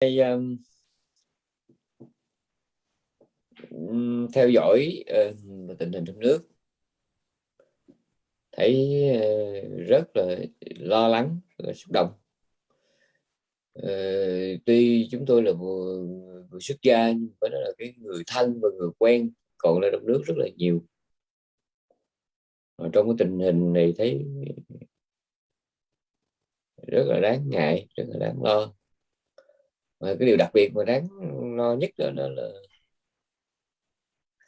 Đây, um, theo dõi uh, tình hình trong nước thấy uh, rất là lo lắng và xúc động. Uh, tuy chúng tôi là vừa, vừa xuất gia nhưng phải nói là cái người thân và người quen còn ở trong nước rất là nhiều. Trong cái tình hình này thấy rất là đáng ngại rất là đáng lo mà cái điều đặc biệt mà đáng lo nhất đó, là, là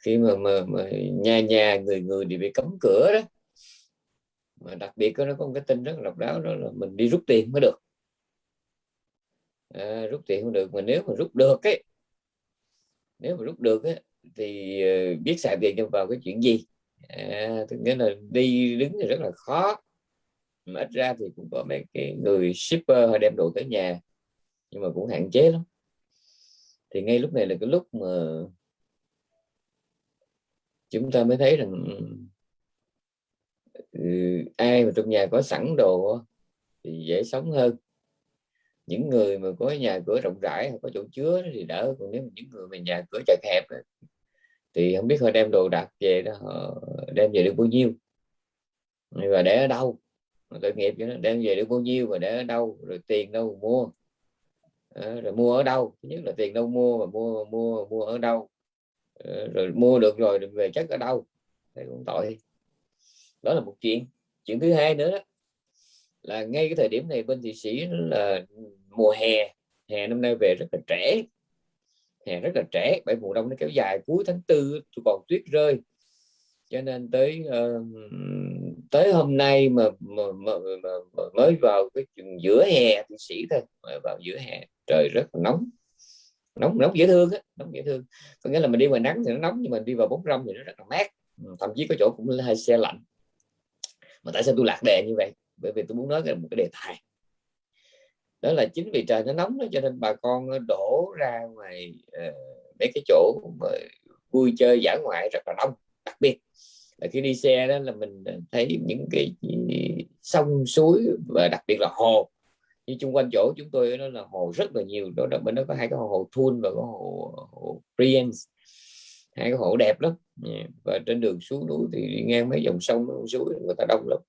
khi mà, mà, mà nhà nhà người người đều bị cấm cửa đó. Mà đặc biệt nó có một cái tin rất là độc đáo đó là mình đi rút tiền mới được. À, rút tiền không được mà nếu mà rút được ấy nếu mà rút được ấy, thì ờ, biết xài tiền cho vào cái chuyện gì? À, tức nghĩa là đi đứng thì rất là khó. Mà ít ra thì cũng có mấy cái người shipper họ đem đồ tới nhà nhưng mà cũng hạn chế lắm. Thì ngay lúc này là cái lúc mà chúng ta mới thấy rằng ừ, ai mà trong nhà có sẵn đồ thì dễ sống hơn. Những người mà có nhà cửa rộng rãi có chỗ chứa thì đỡ còn nếu những người mà nhà cửa chật hẹp thì không biết họ đem đồ đặt về đó họ đem về được bao nhiêu. Và để ở đâu? Tội nghiệp cho nó đem về được bao nhiêu và để ở đâu? Rồi tiền đâu mua? À, rồi mua ở đâu? Thứ nhất là tiền đâu mua và mua mua mua ở đâu? À, rồi mua được rồi về chất ở đâu? Thì cũng tội. Đó là một chuyện. Chuyện thứ hai nữa đó, là ngay cái thời điểm này bên thị sĩ là mùa hè. Hè năm nay về rất là trẻ hè rất là trẻ bởi mùa đông nó kéo dài. Cuối tháng tư còn tuyết rơi. Cho nên tới uh, tới hôm nay mà, mà, mà, mà, mà mới vào cái giữa hè thì sĩ thôi mà vào giữa hè trời rất là nóng. Nóng nóng dễ thương á nóng dễ thương. Có nghĩa là mình đi ngoài nắng thì nó nóng nhưng mà đi vào bóng râm thì nó rất là mát. Ừ, thậm chí có chỗ cũng hay xe lạnh. Mà tại sao tôi lạc đề như vậy? Bởi vì tôi muốn nói một cái đề tài. Đó là chính vì trời nó nóng đó cho nên bà con đổ ra ngoài uh, mấy cái chỗ mà vui chơi giả ngoại rất là đông đặc biệt là khi đi xe đó là mình thấy những cái ừ, sông suối và đặc biệt là hồ. Như chung quanh chỗ chúng tôi nó là hồ rất là nhiều. Đó, là bên đó có hai cái hồ Thun và có hồ, hồ Priens. Hai cái hồ đẹp lắm. Và trên đường xuống núi thì đi ngang mấy dòng sông dòng suối người ta đông lắm.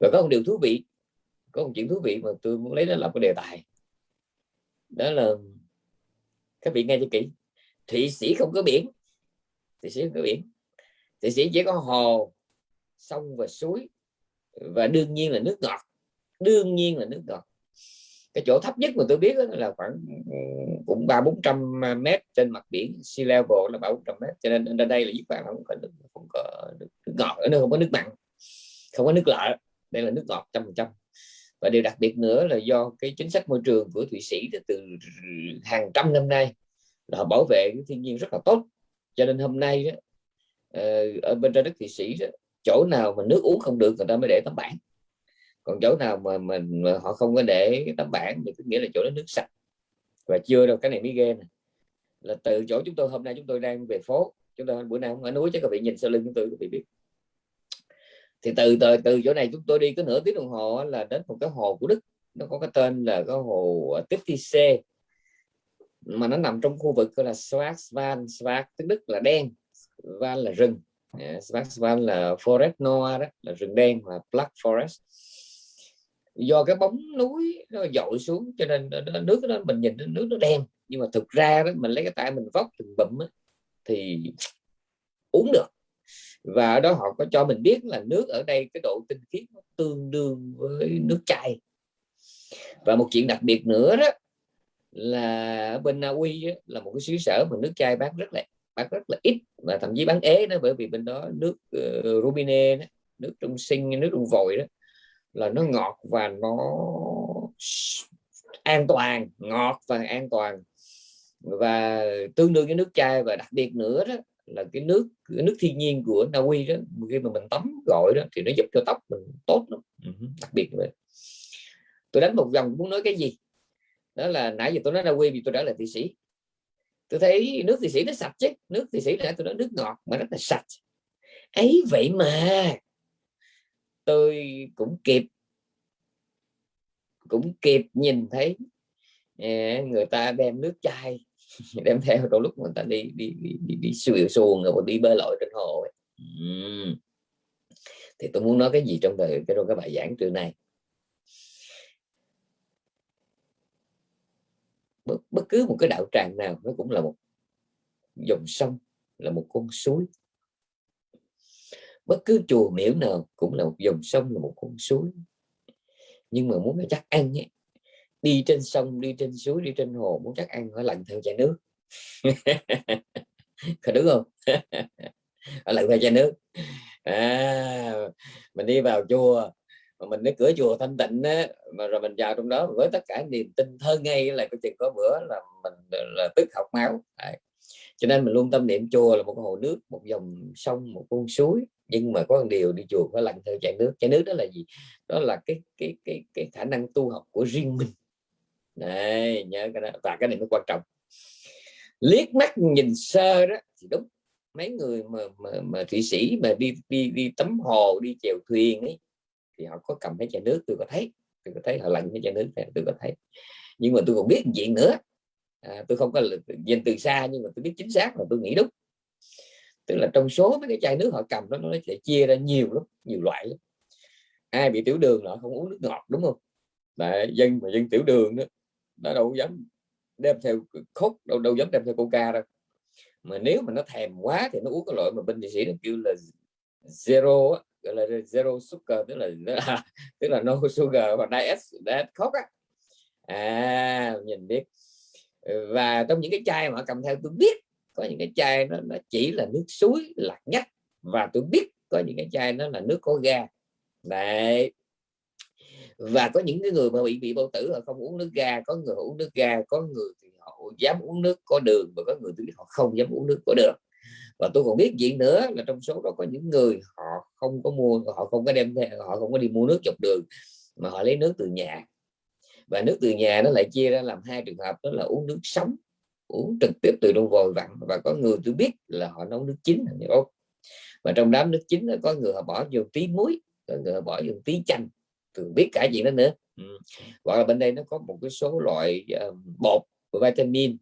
Và có một điều thú vị có một chuyện thú vị mà tôi muốn lấy đó làm cái đề tài. Đó là các vị nghe cho kỹ thụy sĩ không có biển. Thụy sĩ không có biển thì sĩ chỉ có hồ sông và suối và đương nhiên là nước ngọt. Đương nhiên là nước ngọt. Cái chỗ thấp nhất mà tôi biết là khoảng cũng ba bốn trăm mét trên mặt biển. Sea level là ba bốn trăm mét cho nên ở đây là giúp bạn không có nước không có nước, nước ngọt ở nơi không có nước mặn không có nước lợ. Đây là nước ngọt trăm phần trăm. Và điều đặc biệt nữa là do cái chính sách môi trường của thụy sĩ từ hàng trăm năm nay là họ bảo vệ cái thiên nhiên rất là tốt. Cho nên hôm nay đó, Ờ, ở bên trái đất thụy sĩ đó, chỗ nào mà nước uống không được người ta mới để tấm bảng. Còn chỗ nào mà mình mà họ không có để tấm bảng thì có nghĩa là chỗ đó nước sạch. Và chưa đâu cái này mới ghê này. là từ chỗ chúng tôi hôm nay chúng tôi đang về phố chúng tôi bữa nay không ở núi chứ các vị nhìn sau lưng chúng tôi các vị biết. Thì từ từ từ chỗ này chúng tôi đi có nửa tiếng đồng hồ là đến một cái hồ của Đức. Nó có cái tên là cái hồ ờ, Titisee mà nó nằm trong khu vực gọi là Schwarzwald Schwarz tiếng Đức là đen. Van là rừng. Schwarzwald là forest noir đó, là rừng đen là black forest. Do cái bóng núi nó dội xuống, cho nên nước đó, mình nhìn nước nó đen. Nhưng mà thực ra đó, mình lấy cái tay mình vóc từng bụm thì uống được. Và ở đó họ có cho mình biết là nước ở đây, cái độ tinh khiết nó tương đương với nước chai. Và một chuyện đặc biệt nữa đó, là ở bên Na Uy là một cái xứ sở mà nước chai bán rất là bán rất là ít và thậm chí bán ế đó bởi vì bên đó nước uh, Rubine đó, nước trong sinh nước trong vòi đó là nó ngọt và nó an toàn ngọt và an toàn. Và tương đương với nước chai và đặc biệt nữa đó là cái nước cái nước thiên nhiên của Na Uy đó khi mà mình tắm gội đó thì nó giúp cho tóc mình tốt lắm. Ừ, đặc biệt vậy tôi đánh một vòng muốn nói cái gì? Đó là nãy giờ tôi nói Na Uy vì tôi đã là thị sĩ tôi thấy nước thì sĩ nó sạch chứ. Nước thì sĩ là tôi nói nước ngọt mà rất là sạch. Ấy vậy mà. Tôi cũng kịp. Cũng kịp nhìn thấy à, người ta đem nước chai. Đem theo đôi lúc người ta đi đi đi đi, đi xuồng xuồng rồi đi bơi lội trên hồ ấy. thì tôi muốn nói cái gì trong thời cái trong cái bài giảng trưa nay? Bất, bất cứ một cái đạo tràng nào nó cũng là một dòng sông là một con suối. Bất cứ chùa miễu nào cũng là một dòng sông là một con suối. Nhưng mà muốn chắc ăn ấy, đi trên sông đi trên suối đi trên hồ muốn chắc ăn phải lặn theo chai nước. Có đúng không? Phải lặn theo chai nước. À, mình đi vào chùa mà mình đến cửa chùa thanh tịnh á, mà rồi mình vào trong đó với tất cả niềm tin thơ ngay là có chừng có bữa là mình là tức học máu. Đấy. cho nên mình luôn tâm niệm chùa là một cái hồ nước một dòng sông một con suối. Nhưng mà có một điều đi chùa phải lặn theo chạy nước. Chạy nước đó là gì? Đó là cái cái cái cái khả năng tu học của riêng mình. Này nhớ cái đó. Và cái này nó quan trọng. Liếc mắt nhìn sơ đó thì đúng. Mấy người mà mà, mà thụy sĩ mà đi đi đi tắm hồ đi chèo thuyền ấy thì họ có cầm cái chai nước tôi có thấy tôi có thấy họ lặn cái chai nước này tôi có thấy. Nhưng mà tôi còn biết chuyện nữa. À, tôi không có nhìn từ xa nhưng mà tôi biết chính xác là tôi nghĩ đúng. Tức là trong số mấy cái chai nước họ cầm đó nó sẽ chia ra nhiều lắm nhiều loại lắm. Ai bị tiểu đường là không uống nước ngọt đúng không? Đại dân mà dân tiểu đường đó nó đâu dám đem theo khúc đâu đâu dám đem theo coca đâu. Mà nếu mà nó thèm quá thì nó uống cái loại mà bên địa sĩ nó kêu là zero gọi là zero sugar tức là tức là no sugar và diet diet coke á. À nhìn biết ừ, và trong những cái chai mà cầm theo tôi biết có những cái chai nó, nó chỉ là nước suối lạc nhất và tôi biết có những cái chai nó là nước có ga. Đấy. Và có những cái người mà bị bị bao tử họ không uống nước ga có người uống nước ga có người thì họ dám uống nước có đường và có người thì họ không dám uống nước có đường và tôi còn biết chuyện nữa là trong số đó có những người họ không có mua họ không có đem theo họ không có đi mua nước dọc đường mà họ lấy nước từ nhà. Và nước từ nhà nó lại chia ra làm hai trường hợp đó là uống nước sống uống trực tiếp từ trong vòi vặn và có người tôi biết là họ nấu nước chín và trong đám nước chín có người họ bỏ vô tí muối có người họ bỏ vô tí chanh tôi biết cả chuyện đó nữa. Ừ. hoặc là bên đây nó có một cái số loại uh, bột của vitamin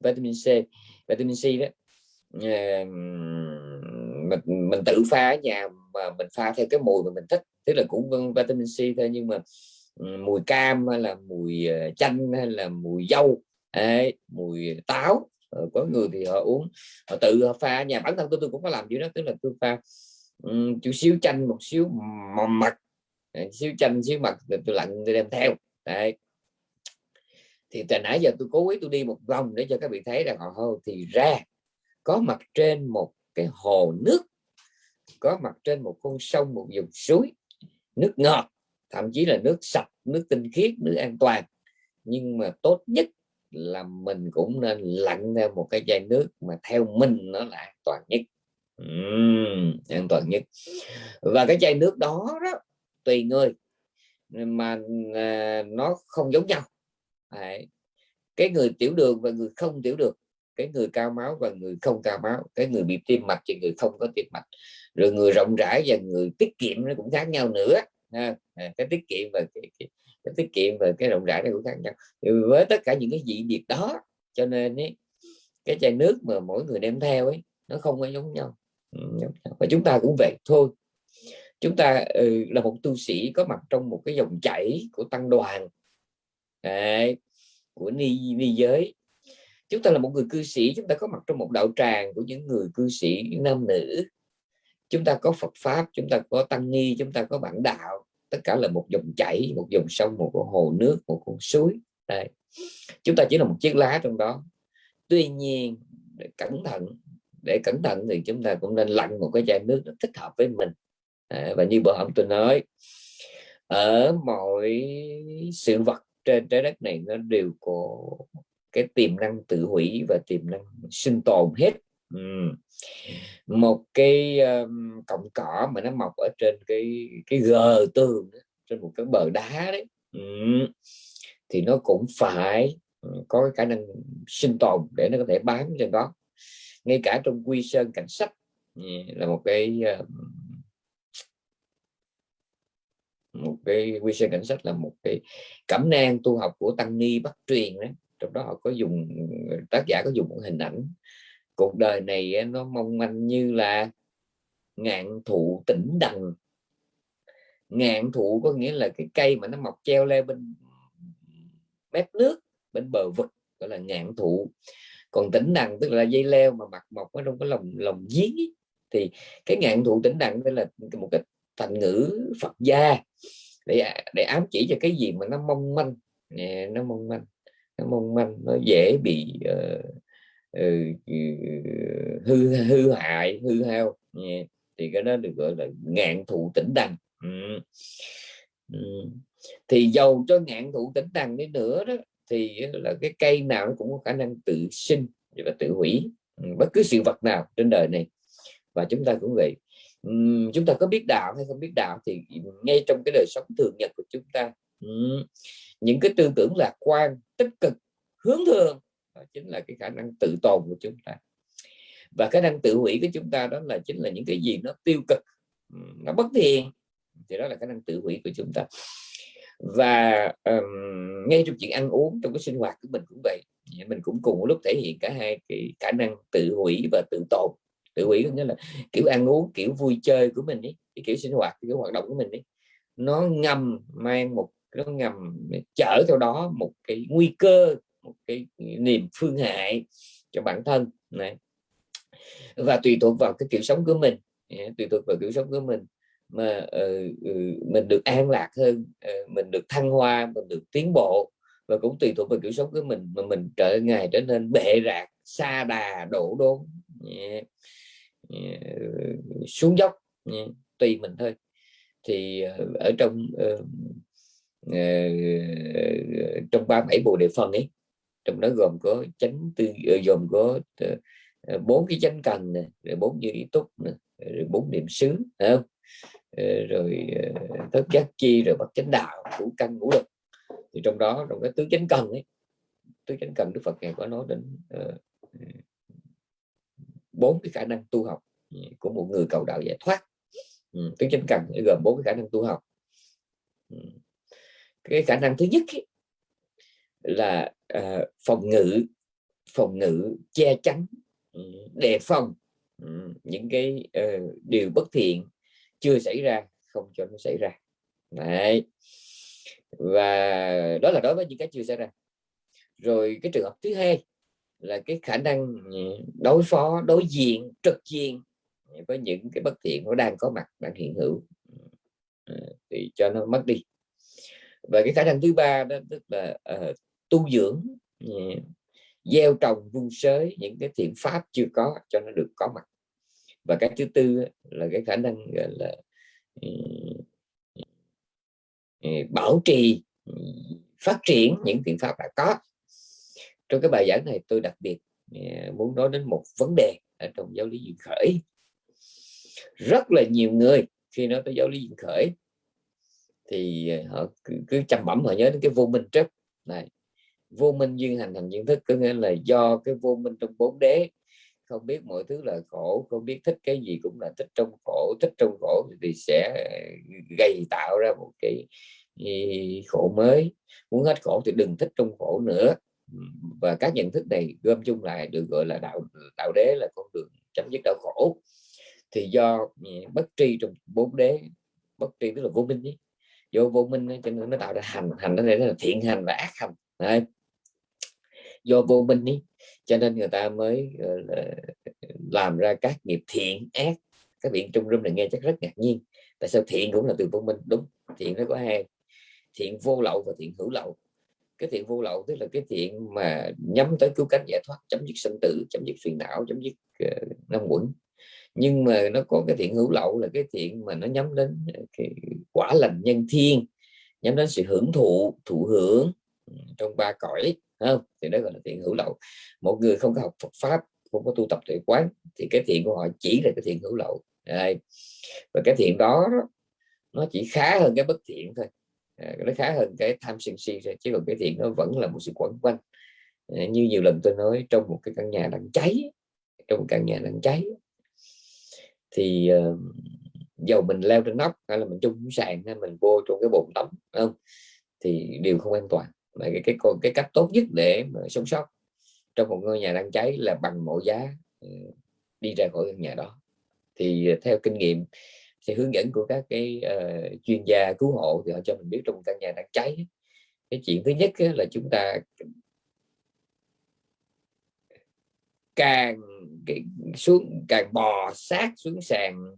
vitamin C. Vitamin C đó Ờ, mình mình tự pha ở nhà mà mình pha theo cái mùi mà mình thích tức là cũng vitamin C thôi nhưng mà ừ, mùi cam hay là mùi ờ, chanh hay là mùi dâu ấy, mùi táo ờ, có người thì họ uống họ tự họ pha nhà. Bản thân tôi tôi cũng có làm gì đó tức là tôi pha um, chút xíu chanh một xíu mật xíu chanh xíu mặt tôi lặn tôi đem theo đấy. Thì từ nãy giờ tôi cố ý tôi đi một vòng để cho các vị thấy rằng họ thì ra có mặt trên một cái hồ nước có mặt trên một con sông một dòng suối nước ngọt thậm chí là nước sạch nước tinh khiết nước an toàn. Nhưng mà tốt nhất là mình cũng nên lặn theo một cái chai nước mà theo mình nó là an toàn nhất. Uhm, an toàn nhất. Và cái chai nước đó đó tùy người mà à, nó không giống nhau. Đấy. cái người tiểu đường và người không tiểu đường cái người cao máu và người không cao máu cái người bị tim mạch và người không có tim mạch. Rồi người rộng rãi và người tiết kiệm nó cũng khác nhau nữa. À, cái tiết kiệm và cái, cái, cái tiết kiệm và cái rộng rãi nó cũng khác nhau. Thì với tất cả những cái dị biệt đó cho nên ấy, cái chai nước mà mỗi người đem theo ấy nó không có giống nhau. Ừ, và chúng ta cũng vậy thôi. Chúng ta ừ, là một tu sĩ có mặt trong một cái dòng chảy của tăng đoàn Đấy, của ni ni giới chúng ta là một người cư sĩ chúng ta có mặt trong một đạo tràng của những người cư sĩ nam nữ. Chúng ta có Phật pháp chúng ta có tăng ni chúng ta có bản đạo. Tất cả là một dòng chảy một dòng sông một con hồ nước một con suối. Đây. Chúng ta chỉ là một chiếc lá trong đó. Tuy nhiên để cẩn thận để cẩn thận thì chúng ta cũng nên lặn một cái chai nước nó thích hợp với mình. À, và như bữa hôm tôi nói ở mọi sự vật trên trái đất này nó đều có cái tiềm năng tự hủy và tiềm năng sinh tồn hết ừ. một cái um, cọng cỏ mà nó mọc ở trên cái cái gờ tường trên một cái bờ đá đấy ừ. thì nó cũng phải có cái khả năng sinh tồn để nó có thể bám trên đó ngay cả trong quy sơn cảnh sách là một cái một cái quy sơn cảnh sách là một cái cẩm nang tu học của tăng ni bắt truyền đấy trong đó họ có dùng, tác giả có dùng một hình ảnh. Cuộc đời này nó mong manh như là ngạn thụ tĩnh đằng. Ngạn thụ có nghĩa là cái cây mà nó mọc treo leo bên mép nước, bên bờ vực, gọi là ngạn thụ. Còn tĩnh đằng tức là dây leo mà mặt mọc ở trong cái lồng lồng giếng ấy. thì cái ngạn thụ tĩnh đằng đây là một cái thành ngữ Phật gia để để ám chỉ cho cái gì mà nó mong manh. Nó mong manh nó mong manh nó dễ bị uh, uh, hư hư hại hư hao. Thì cái đó được gọi là ngạn thụ tĩnh đằng. Ừ. Ừ. thì dầu cho ngạn thụ tĩnh đằng đi nữa đó thì là cái cây nào nó cũng có khả năng tự sinh và tự hủy. Bất cứ sự vật nào trên đời này. Và chúng ta cũng vậy. Uhm, chúng ta có biết đạo hay không biết đạo thì ngay trong cái đời sống thường nhật của chúng ta uhm, những cái tư tưởng lạc quan tích cực hướng thường đó chính là cái khả năng tự tồn của chúng ta. Và khả năng tự hủy của chúng ta đó là chính là những cái gì nó tiêu cực nó bất thiện thì đó là khả năng tự hủy của chúng ta. Và um, ngay trong chuyện ăn uống trong cái sinh hoạt của mình cũng vậy. Mình cũng cùng một lúc thể hiện cả hai cái khả năng tự hủy và tự tồn. Tự hủy có nghĩa là kiểu ăn uống kiểu vui chơi của mình ấy cái kiểu sinh hoạt kiểu hoạt động của mình ấy nó ngầm mang một nó ngầm chở theo đó một cái nguy cơ một cái niềm phương hại cho bản thân này và tùy thuộc vào cái kiểu sống của mình tùy thuộc vào kiểu sống của mình mà uh, mình được an lạc hơn uh, mình được thăng hoa mình được tiến bộ và cũng tùy thuộc vào kiểu sống của mình mà mình trở ngày trở nên bệ rạc xa đà đổ đốn yeah. Yeah. xuống dốc yeah. tùy mình thôi thì uh, ở trong uh, uh, Ờ, trong ba bảy bộ đề phần ấy trong đó gồm có chánh tư ờ, gồm có ờ, bốn cái chánh cần này rồi bốn như ý túc này, rồi bốn niệm xứ không? Rồi thất giác chi rồi bậc chánh đạo ngũ căn ngũ lực thì trong đó trong cái tứ chánh cần ấy. Tứ chánh cần đức phật ngài có nói đến bốn uh, cái khả năng tu học của một người cầu đạo giải thoát. Ừ, tứ chánh cần gồm bốn cái khả năng tu học. Ừ cái khả năng thứ nhất ấy, là uh, phòng ngự phòng ngự che chắn ừ, đề phòng ừ, những cái uh, điều bất thiện chưa xảy ra không cho nó xảy ra. Đấy. và đó là đối với những cái chưa xảy ra. Rồi cái trường hợp thứ hai là cái khả năng ừ, đối phó đối diện trực diện với những cái bất thiện nó đang có mặt đang hiện hữu. Thì cho nó mất đi và cái khả năng thứ ba đó tức là uh, tu dưỡng uh, gieo trồng vun sới những cái thiện pháp chưa có cho nó được có mặt. Và cái thứ tư là cái khả năng gọi là ờ, bảo trì ừ, phát triển những thiện pháp đã có. Trong cái bài giảng này tôi đặc biệt muốn nói đến một vấn đề ở trong giáo lý duyên khởi. Rất là nhiều người khi nói tới giáo lý duyên khởi thì ờ, họ cứ, cứ chăm bẩm họ nhớ đến cái vô minh trước. Này vô minh duyên hành thành duyên thức có nghĩa là do cái vô minh trong bốn đế. Không biết mọi thứ là khổ không biết thích cái gì cũng là thích trong khổ thích trong khổ thì sẽ ờ, gây tạo ra một cái ờ, khổ mới. Muốn hết khổ thì đừng thích trong khổ nữa. Và các nhận thức này gom chung lại được gọi là đạo đạo đế là con đường chấm dứt đau khổ. Thì do bất tri trong bốn đế bất tri tức là vô minh ấy do vô minh cho nên nó tạo ra hành hành nó là thiện hành và ác hành. Đấy. Do vô minh ý cho nên người ta mới ờ, làm ra các nghiệp thiện ác. Các biện trung rung này nghe chắc rất ngạc nhiên. Tại sao thiện cũng là từ vô minh? Đúng thiện nó có hai thiện vô lậu và thiện hữu lậu. Cái thiện vô lậu tức là cái thiện mà nhắm tới cứu cánh giải thoát chấm dứt sinh tử chấm dứt phiền não chấm dứt ờ, uh, năm quẩn nhưng mà nó có cái thiện hữu lậu là cái thiện mà nó nhắm đến ờ, cái quả lành nhân thiên, nhắm đến sự hưởng thụ thụ hưởng ừ, trong ba cõi không? Thì đó gọi là thiện hữu lậu. Một người không có học Phật pháp, không có tu tập tuệ quán, thì cái thiện của họ chỉ là cái thiện hữu lậu. Đây. và cái thiện đó, nó chỉ khá hơn cái bất thiện thôi. Ờ, nó khá hơn cái tham sân si thôi, chứ còn cái thiện nó vẫn là một sự quẩn quanh. Ờ, như nhiều lần tôi nói, trong một cái căn nhà đang cháy, trong một căn nhà đang cháy thì uh, dầu mình leo trên nóc hay là mình chung sàn hay mình vô trong cái bồn tắm không? Thì đều không an toàn. Mà cái cái cái cách tốt nhất để mà sống sót trong một ngôi nhà đang cháy là bằng mọi giá ờ, đi ra khỏi căn nhà đó. Thì ờ, theo kinh nghiệm thì hướng dẫn của các cái uh, chuyên gia cứu hộ thì họ cho mình biết trong căn nhà đang cháy cái chuyện thứ nhất là chúng ta càng cái xuống càng bò sát xuống sàn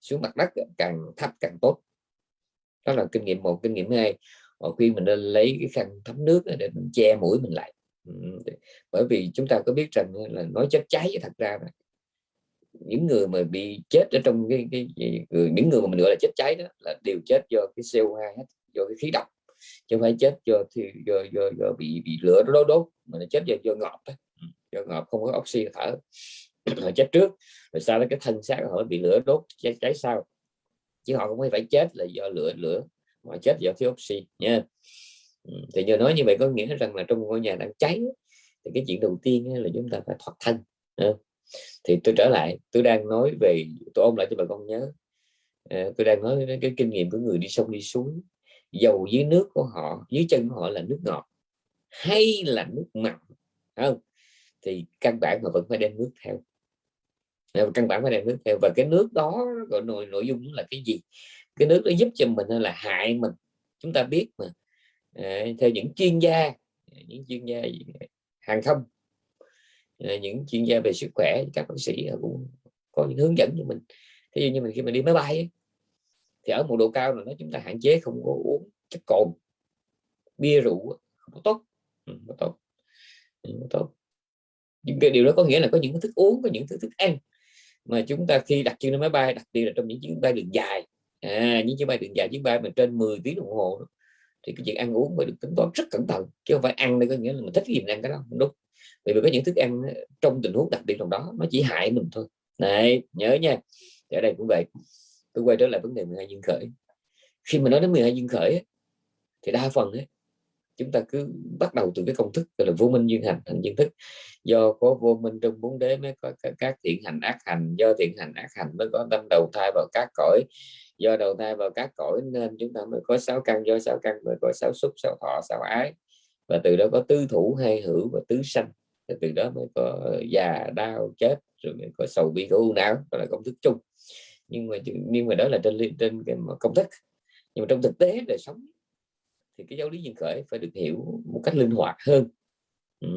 xuống mặt đất càng thấp càng tốt. Đó là kinh nghiệm một. Kinh nghiệm hai họ khuyên mình nên lấy cái khăn thấm nước để mình che mũi mình lại. Bởi vì chúng ta có biết rằng là nói chết cháy thật ra là những người mà bị chết ở trong cái, cái, cái những người mà mình gọi là chết cháy đó là đều chết do cái CO2 hết do cái khí độc chứ không phải chết do do, do, do bị bị lửa đốt đốt mà nó chết do do ngọt đó do hợp không có oxy thở họ chết trước rồi sau đó cái thân xác họ bị lửa đốt cháy, cháy sau. Chứ họ không phải chết là do lửa lửa mà chết do thiếu oxy nha. Ừ, thì giờ nói như vậy có nghĩa rằng là trong ngôi nhà đang cháy thì cái chuyện đầu tiên là chúng ta phải thoát thân thì tôi trở lại tôi đang nói về tôi ôm lại cho bà con nhớ. Ờ, tôi đang nói đến cái kinh nghiệm của người đi sông đi suối dầu dưới nước của họ dưới chân của họ là nước ngọt hay là nước mặn không? Thì căn bản mà vẫn phải đem nước theo. Ờ, căn bản phải đem nước theo. Và cái nước đó gọi nội nội dung là cái gì? Cái nước nó giúp cho mình hay là hại mình. Chúng ta biết mà. À, theo những chuyên gia những chuyên gia hàng không à, những chuyên gia về sức khỏe các bác sĩ cũng có những hướng dẫn cho mình. Thế dụ như mình khi mình đi máy bay ấy, thì ở một độ cao nào đó chúng ta hạn chế không có uống chất cồn. Bia rượu không có tốt. Ừ, không có tốt. Ừ, không tốt nhưng cái điều đó có nghĩa là có những thức uống có những thức thức ăn. Mà chúng ta khi đặt chân lên máy bay đặc biệt là trong những chuyến bay đường dài. À, những chuyến bay đường dài chuyến bay mà trên 10 tiếng đồng hồ đó, thì cái chuyện ăn uống phải được tính toán rất cẩn thận chứ không phải ăn đây có nghĩa là mình thích gì mình ăn cái đó không đúng. Bởi vì có những thức ăn ờ, trong tình huống đặc biệt trong đó nó chỉ hại mình thôi. Này nhớ nha thì ở đây cũng vậy. Tôi quay trở lại vấn đề 12 dương khởi. Khi mà nói đến 12 dương khởi thì đa phần ấy, chúng ta cứ bắt đầu từ cái công thức gọi là vô minh duyên hành thành duyên thức do có vô minh trong bốn đế mới có các, thiện hành ác hành do thiện hành ác hành mới có tâm đầu thai vào các cõi. Do đầu thai vào các cõi nên chúng ta mới có sáu căn do sáu căn mới có sáu xúc sáu thọ sáu ái. Và từ đó có tứ thủ hay hữu và tứ sanh. Từ đó mới có già đau chết rồi mới có sầu bi khổ u não đó là công thức chung. Nhưng mà nhưng mà đó là trên trên cái công thức. Nhưng mà trong thực tế đời sống thì cái giáo lý duyên khởi phải được hiểu một cách linh hoạt hơn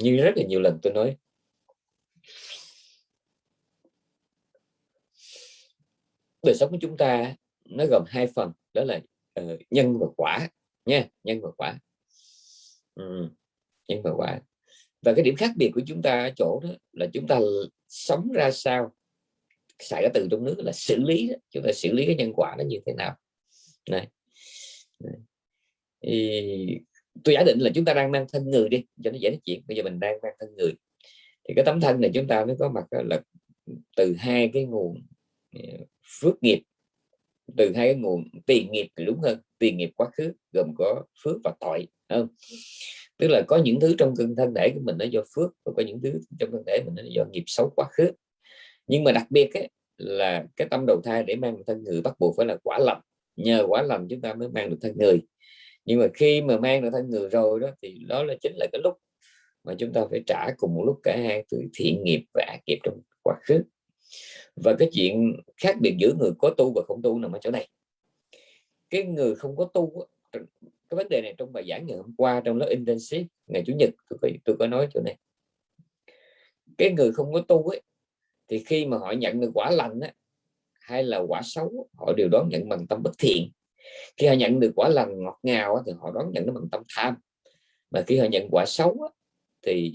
như rất là nhiều lần tôi nói. Đời sống của chúng ta nó gồm hai phần đó là uh, nhân và quả nha nhân và quả. Ừ, nhân và quả. Và cái điểm khác biệt của chúng ta ở chỗ đó là chúng ta sống ra sao xài cái từ trong nước là xử lý đó. chúng ta xử lý cái nhân quả nó như thế nào. Này. Thì tôi giả định là chúng ta đang mang thân người đi cho nó dễ nói chuyện. Bây giờ mình đang mang thân người. Thì cái tấm thân này chúng ta mới có mặt là từ hai cái nguồn ờ, phước nghiệp. Từ hai cái nguồn tiền nghiệp thì đúng hơn. Tiền nghiệp quá khứ gồm có phước và tội không? Tức là có những thứ trong cân thân thể của mình nó do phước và có những thứ trong thân thể mình nó do nghiệp xấu quá khứ. Nhưng mà đặc biệt ấy, là cái tâm đầu thai để mang thân người bắt buộc phải là quả lành. Nhờ quả lành chúng ta mới mang được thân người nhưng mà khi mà mang được thân người rồi đó thì đó là chính là cái lúc mà chúng ta phải trả cùng một lúc cả hai thứ thiện nghiệp và ác nghiệp trong quá khứ. Và cái chuyện khác biệt giữa người có tu và không tu nằm ở chỗ này. Cái người không có tu cái vấn đề này trong bài giảng ngày hôm qua trong lớp intensive ngày chủ nhật tôi có, tôi có nói chỗ này. Cái người không có tu ấy thì khi mà họ nhận được quả lành á, hay là quả xấu họ đều đón nhận bằng tâm bất thiện khi họ nhận được quả lành ngọt ngào thì họ đón nhận nó bằng tâm tham. Mà khi họ nhận quả xấu thì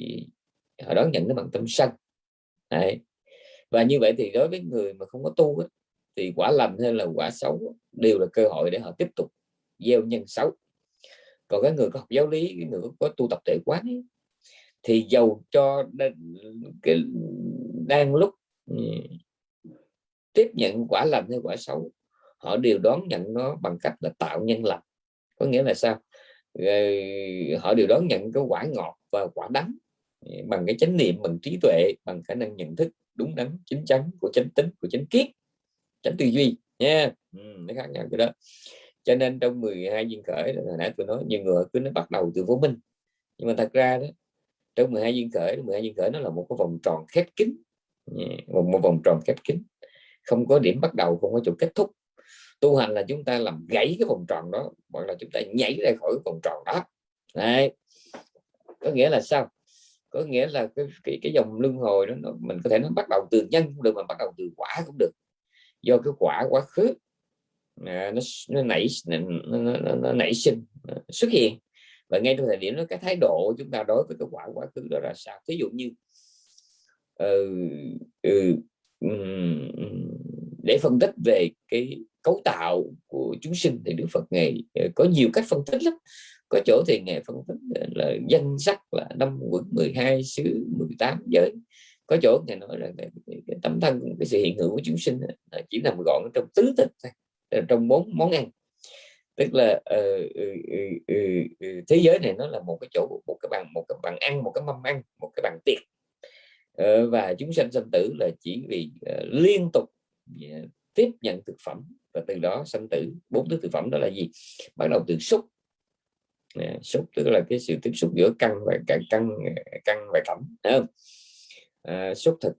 họ đón nhận nó bằng tâm sân. Đấy. và như vậy thì đối với người mà không có tu thì quả lành hay là quả xấu đều là cơ hội để họ tiếp tục gieo nhân xấu. Còn cái người có học giáo lý cái người có tu tập tuệ quán ấy, thì giàu cho cái đang lúc ừ, tiếp nhận quả lành hay quả xấu họ đều đón nhận nó bằng cách là tạo nhân lành. Có nghĩa là sao? Ờ, họ đều đón nhận cái quả ngọt và quả đắng ừ, bằng cái chánh niệm bằng trí tuệ bằng khả năng nhận thức đúng đắn chính chắn của chánh tính của chánh kiết chánh tư duy nha. Yeah. ừ, nó khác nhau cái đó. Cho nên trong 12 duyên khởi hồi nãy tôi nói nhiều người cứ nó bắt đầu từ vô minh. Nhưng mà thật ra đó trong 12 duyên khởi 12 duyên khởi nó là một cái vòng tròn khép kín một, một vòng tròn khép kín. Không có điểm bắt đầu không có chỗ kết thúc tu hành là chúng ta làm gãy cái vòng tròn đó hoặc là chúng ta nhảy ra khỏi cái vòng tròn đó. Đấy. có nghĩa là sao? Có nghĩa là cái cái, cái dòng luân hồi đó nó, mình có thể nó bắt đầu từ nhân cũng được mà bắt đầu từ quả cũng được. Do cái quả quá khứ à, nó nó nảy nó, nó, nó, nó nảy sinh xuất hiện. Và ngay trong thời điểm đó cái thái độ chúng ta đối với cái quả quá khứ đó là sao? Ví dụ như uh, uh, để phân tích về cái cấu tạo của chúng sinh thì Đức Phật ngày ờ, có nhiều cách phân tích lắm. Có chỗ thì ngày phân tích ờ, là danh sắc là năm quận 12 xứ 18 giới. Có chỗ ngày nói là cái, tấm thân cái sự hiện hữu của chúng sinh ờ, chỉ nằm gọn trong tứ thực trong bốn món ăn. Tức là uh, uh, uh, thế giới này nó là một cái chỗ một cái bàn một cái bàn ăn một cái mâm ăn một cái bàn tiệc. Uh, và chúng sanh sanh tử là chỉ vì uh, liên tục uh, tiếp nhận thực phẩm và từ đó sanh tử. Bốn thứ thực phẩm đó là gì? Bắt đầu từ xúc. Xúc tức là cái sự tiếp xúc giữa căn và cả căn căn và cẩm không? À, xúc thực.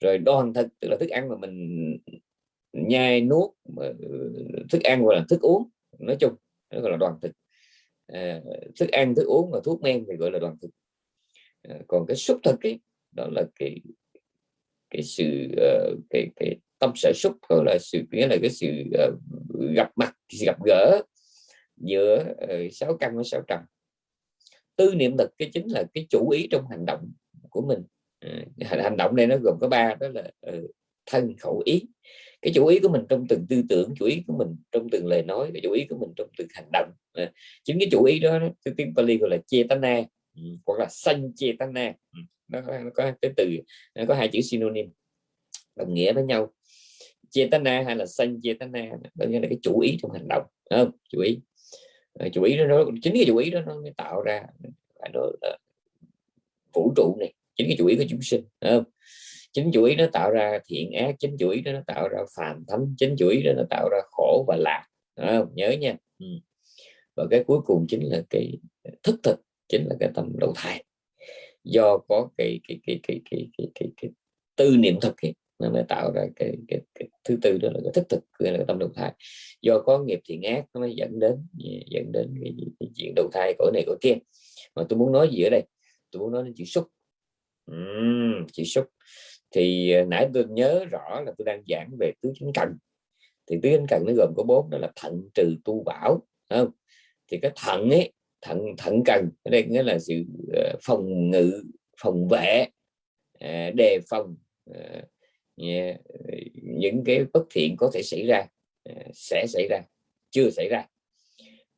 Rồi đoan thực tức là thức ăn mà mình nhai nuốt ừ, thức ăn gọi là thức uống nói chung nó gọi là đoàn thực. À, thức ăn thức uống và thuốc men thì gọi là đoàn thực. À, còn cái xúc thực ấy đó là cái cái sự uh, cái cái tâm sở xúc hoặc là sự nghĩa là cái sự uh, gặp mặt gặp gỡ giữa uh, sáu căn với sáu trần. Tư niệm lực cái chính là cái chủ ý trong hành động của mình. Uh, hành động này nó gồm có ba đó là uh, thân khẩu ý. Cái chủ ý của mình trong từng tư tưởng chủ ý của mình trong từng lời nói cái chủ ý của mình trong từng hành động. À, chính cái chủ ý đó cái tiếng Pali gọi là chetana ừ, hoặc là sanh chetana ừ, nó có, nó có cái từ nó có hai chữ synonym đồng nghĩa với nhau chetana hay là sanh chetana đó nghĩa là cái chủ ý trong hành động không? Chủ ý. Ờ, chủ ý đó nó chính cái chủ ý đó nó mới tạo ra phải nói là vũ trụ này chính cái chủ ý của chúng sinh không? Chính chủ ý nó tạo ra thiện ác chính chủ ý đó nó tạo ra phàm thánh chính chủ ý đó nó tạo ra khổ và lạc không? nhớ nha. Ừ. và cái cuối cùng chính là cái thức thực chính là cái tâm đầu thai. Do có cái cái cái cái cái cái, cái, cái tư niệm thực hiện nó mới tạo ra cái, cái, cái thứ tư đó là cái thức thực gọi là cái tâm đầu thai. Do có nghiệp thiện ác nó mới dẫn đến à, dẫn đến cái, cái chuyện đầu thai cõi này cõi kia. Mà tôi muốn nói gì ở đây? Tôi muốn nói đến chữ xúc. Uhm, chữ xúc. Thì à, nãy tôi nhớ rõ là tôi đang giảng về tứ chánh cần. Thì tứ chánh cần nó gồm có bốn đó là thận trừ tu bảo không? Thì cái thận ấy thận thận cần ở đây nghĩa là sự à, phòng ngự phòng vệ đề phòng Ờ, những cái bất thiện có thể xảy ra ờ, sẽ xảy ra chưa xảy ra.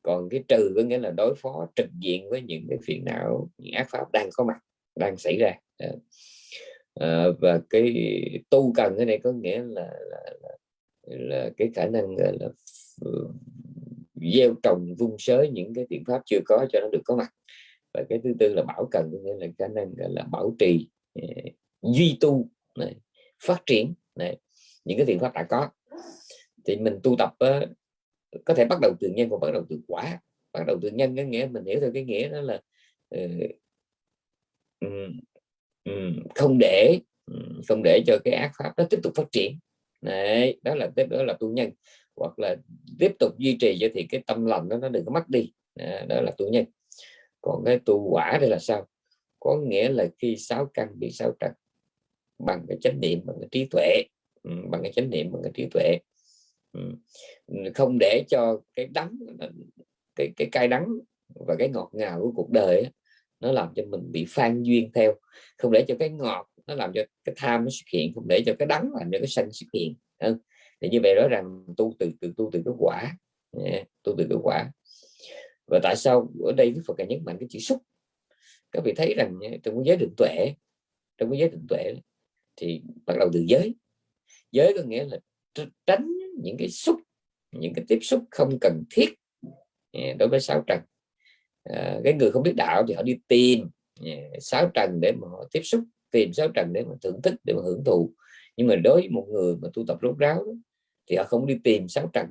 Còn cái trừ có nghĩa là đối phó trực diện với những cái phiền não những ác pháp đang có mặt đang xảy ra. À, và cái tu cần cái này có nghĩa là là, là, là cái khả năng là, là gieo trồng vung sới những cái biện pháp chưa có cho nó được có mặt. Và cái thứ tư là bảo cần có nghĩa là khả năng là bảo trì duy tu. Này, phát triển này, những cái biện pháp đã có. Thì mình tu tập uh, có thể bắt đầu từ nhân và bắt đầu từ quả. Bắt đầu từ nhân cái nghĩa mình hiểu theo cái nghĩa đó là uh, không để không để cho cái ác pháp nó tiếp tục phát triển. Đấy, đó là đó là tu nhân. Hoặc là tiếp tục duy trì cho thì cái tâm lòng đó nó đừng có mất đi. Đó là tu nhân. Còn cái tu quả đây là sao? Có nghĩa là khi sáu căn bị sáu trần bằng cái chánh niệm, bằng cái trí tuệ. Ừ, bằng cái chánh niệm, bằng cái trí tuệ. Ừ, không để cho cái đắng, cái cái cay đắng và cái ngọt ngào của cuộc đời nó làm cho mình bị phan duyên theo. Không để cho cái ngọt nó làm cho cái tham nó xuất hiện, không để cho cái đắng làm cho cái xanh xuất hiện. Thì như vậy rõ ràng tu từ từ, tu từ cái quả. Tu từ cái quả. Và tại sao ở đây Đức Phật càng nhấn mạnh cái chữ xúc? Các vị thấy rằng trong cái giới định tuệ, trong cái giới định tuệ thì bắt đầu từ giới. Giới có nghĩa là tránh những cái xúc những cái tiếp xúc không cần thiết à, đối với sáu trần. À, cái người không biết đạo thì họ đi tìm à, sáu trần để mà họ tiếp xúc tìm sáu trần để mà thưởng thức để mà hưởng thụ. Nhưng mà đối với một người mà tu tập rốt ráo đó, thì họ không đi tìm sáu trần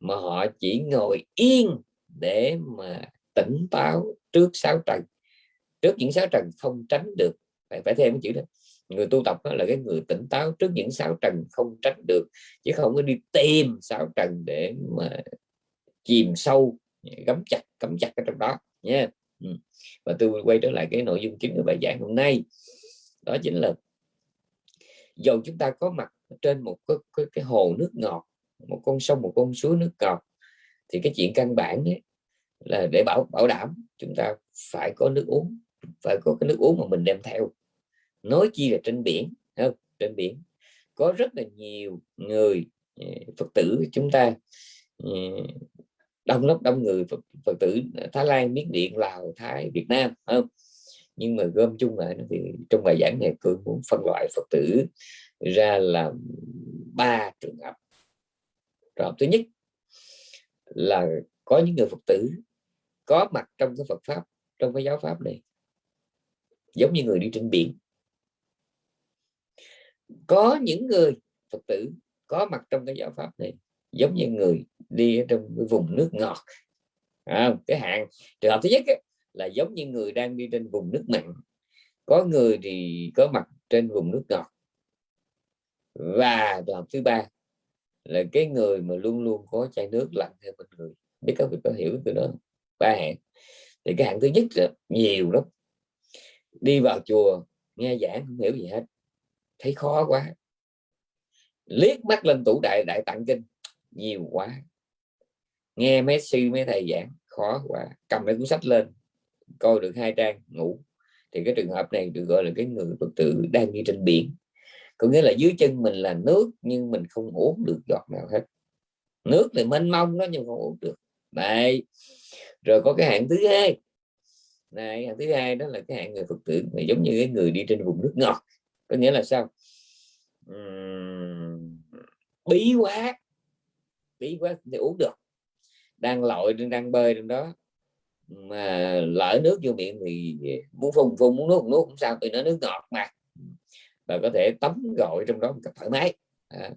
mà họ chỉ ngồi yên để mà tỉnh táo trước sáu trần. Trước những sáu trần không tránh được phải phải thêm cái chữ đó người tu tập đó là cái người tỉnh táo trước những sáu trần không tránh được chứ không có đi tìm sáu trần để mà chìm sâu gắm chặt cắm chặt ở trong đó nha ừ. và tôi quay trở lại cái nội dung chính của bài giảng hôm nay. Đó chính là dầu chúng ta có mặt trên một cái, cái, cái hồ nước ngọt một con sông một con suối nước ngọt thì cái chuyện căn bản ấy, là để bảo bảo đảm chúng ta phải có nước uống phải có cái nước uống mà mình đem theo nói chi là trên biển không? trên biển. Có rất là nhiều người ờ, phật tử chúng ta ờ, đông lắm đông người phật, phật tử thái lan miến điện lào thái việt nam không? Nhưng mà gom chung lại thì trong bài giảng này tôi muốn phân loại phật tử ra là ba trường hợp. Trường thứ nhất là có những người phật tử có mặt trong cái Phật pháp trong cái giáo pháp này giống như người đi trên biển có những người Phật tử có mặt trong cái giáo pháp này giống như người đi ở trong cái vùng nước ngọt. À, cái hạng trường hợp thứ nhất ấy, là giống như người đang đi trên vùng nước mặn. Có người thì có mặt trên vùng nước ngọt. Và trường hợp thứ ba là cái người mà luôn luôn có chai nước lặng theo bên người. Biết các vị có hiểu từ đó ba hạng. Thì cái hạng thứ nhất là nhiều lắm. Đi vào chùa nghe giảng không hiểu gì hết thấy khó quá. Liếc mắt lên tủ đại đại tạng kinh. Nhiều quá. Nghe mấy sư, mấy thầy giảng, khó quá. Cầm cái cuốn sách lên, coi được hai trang, ngủ. Thì cái trường hợp này được gọi là cái người phật tử đang đi trên biển. Có nghĩa là dưới chân mình là nước, nhưng mình không uống được giọt nào hết. Nước thì mênh mông đó, nhưng không uống được. Đây rồi có cái hạng thứ hai. Này, hạng thứ hai đó là cái hạng người phật tử này giống như cái người đi trên vùng nước ngọt có nghĩa là sao? Uhm, bí quá bí quá thì uống được. Đang lội đang bơi trong đó. Mà lỡ nước vô miệng thì muốn phun phun muốn nuốt nuốt cũng sao vì nó nước ngọt mà. Và có thể tắm gội trong đó một cách thoải mái. À.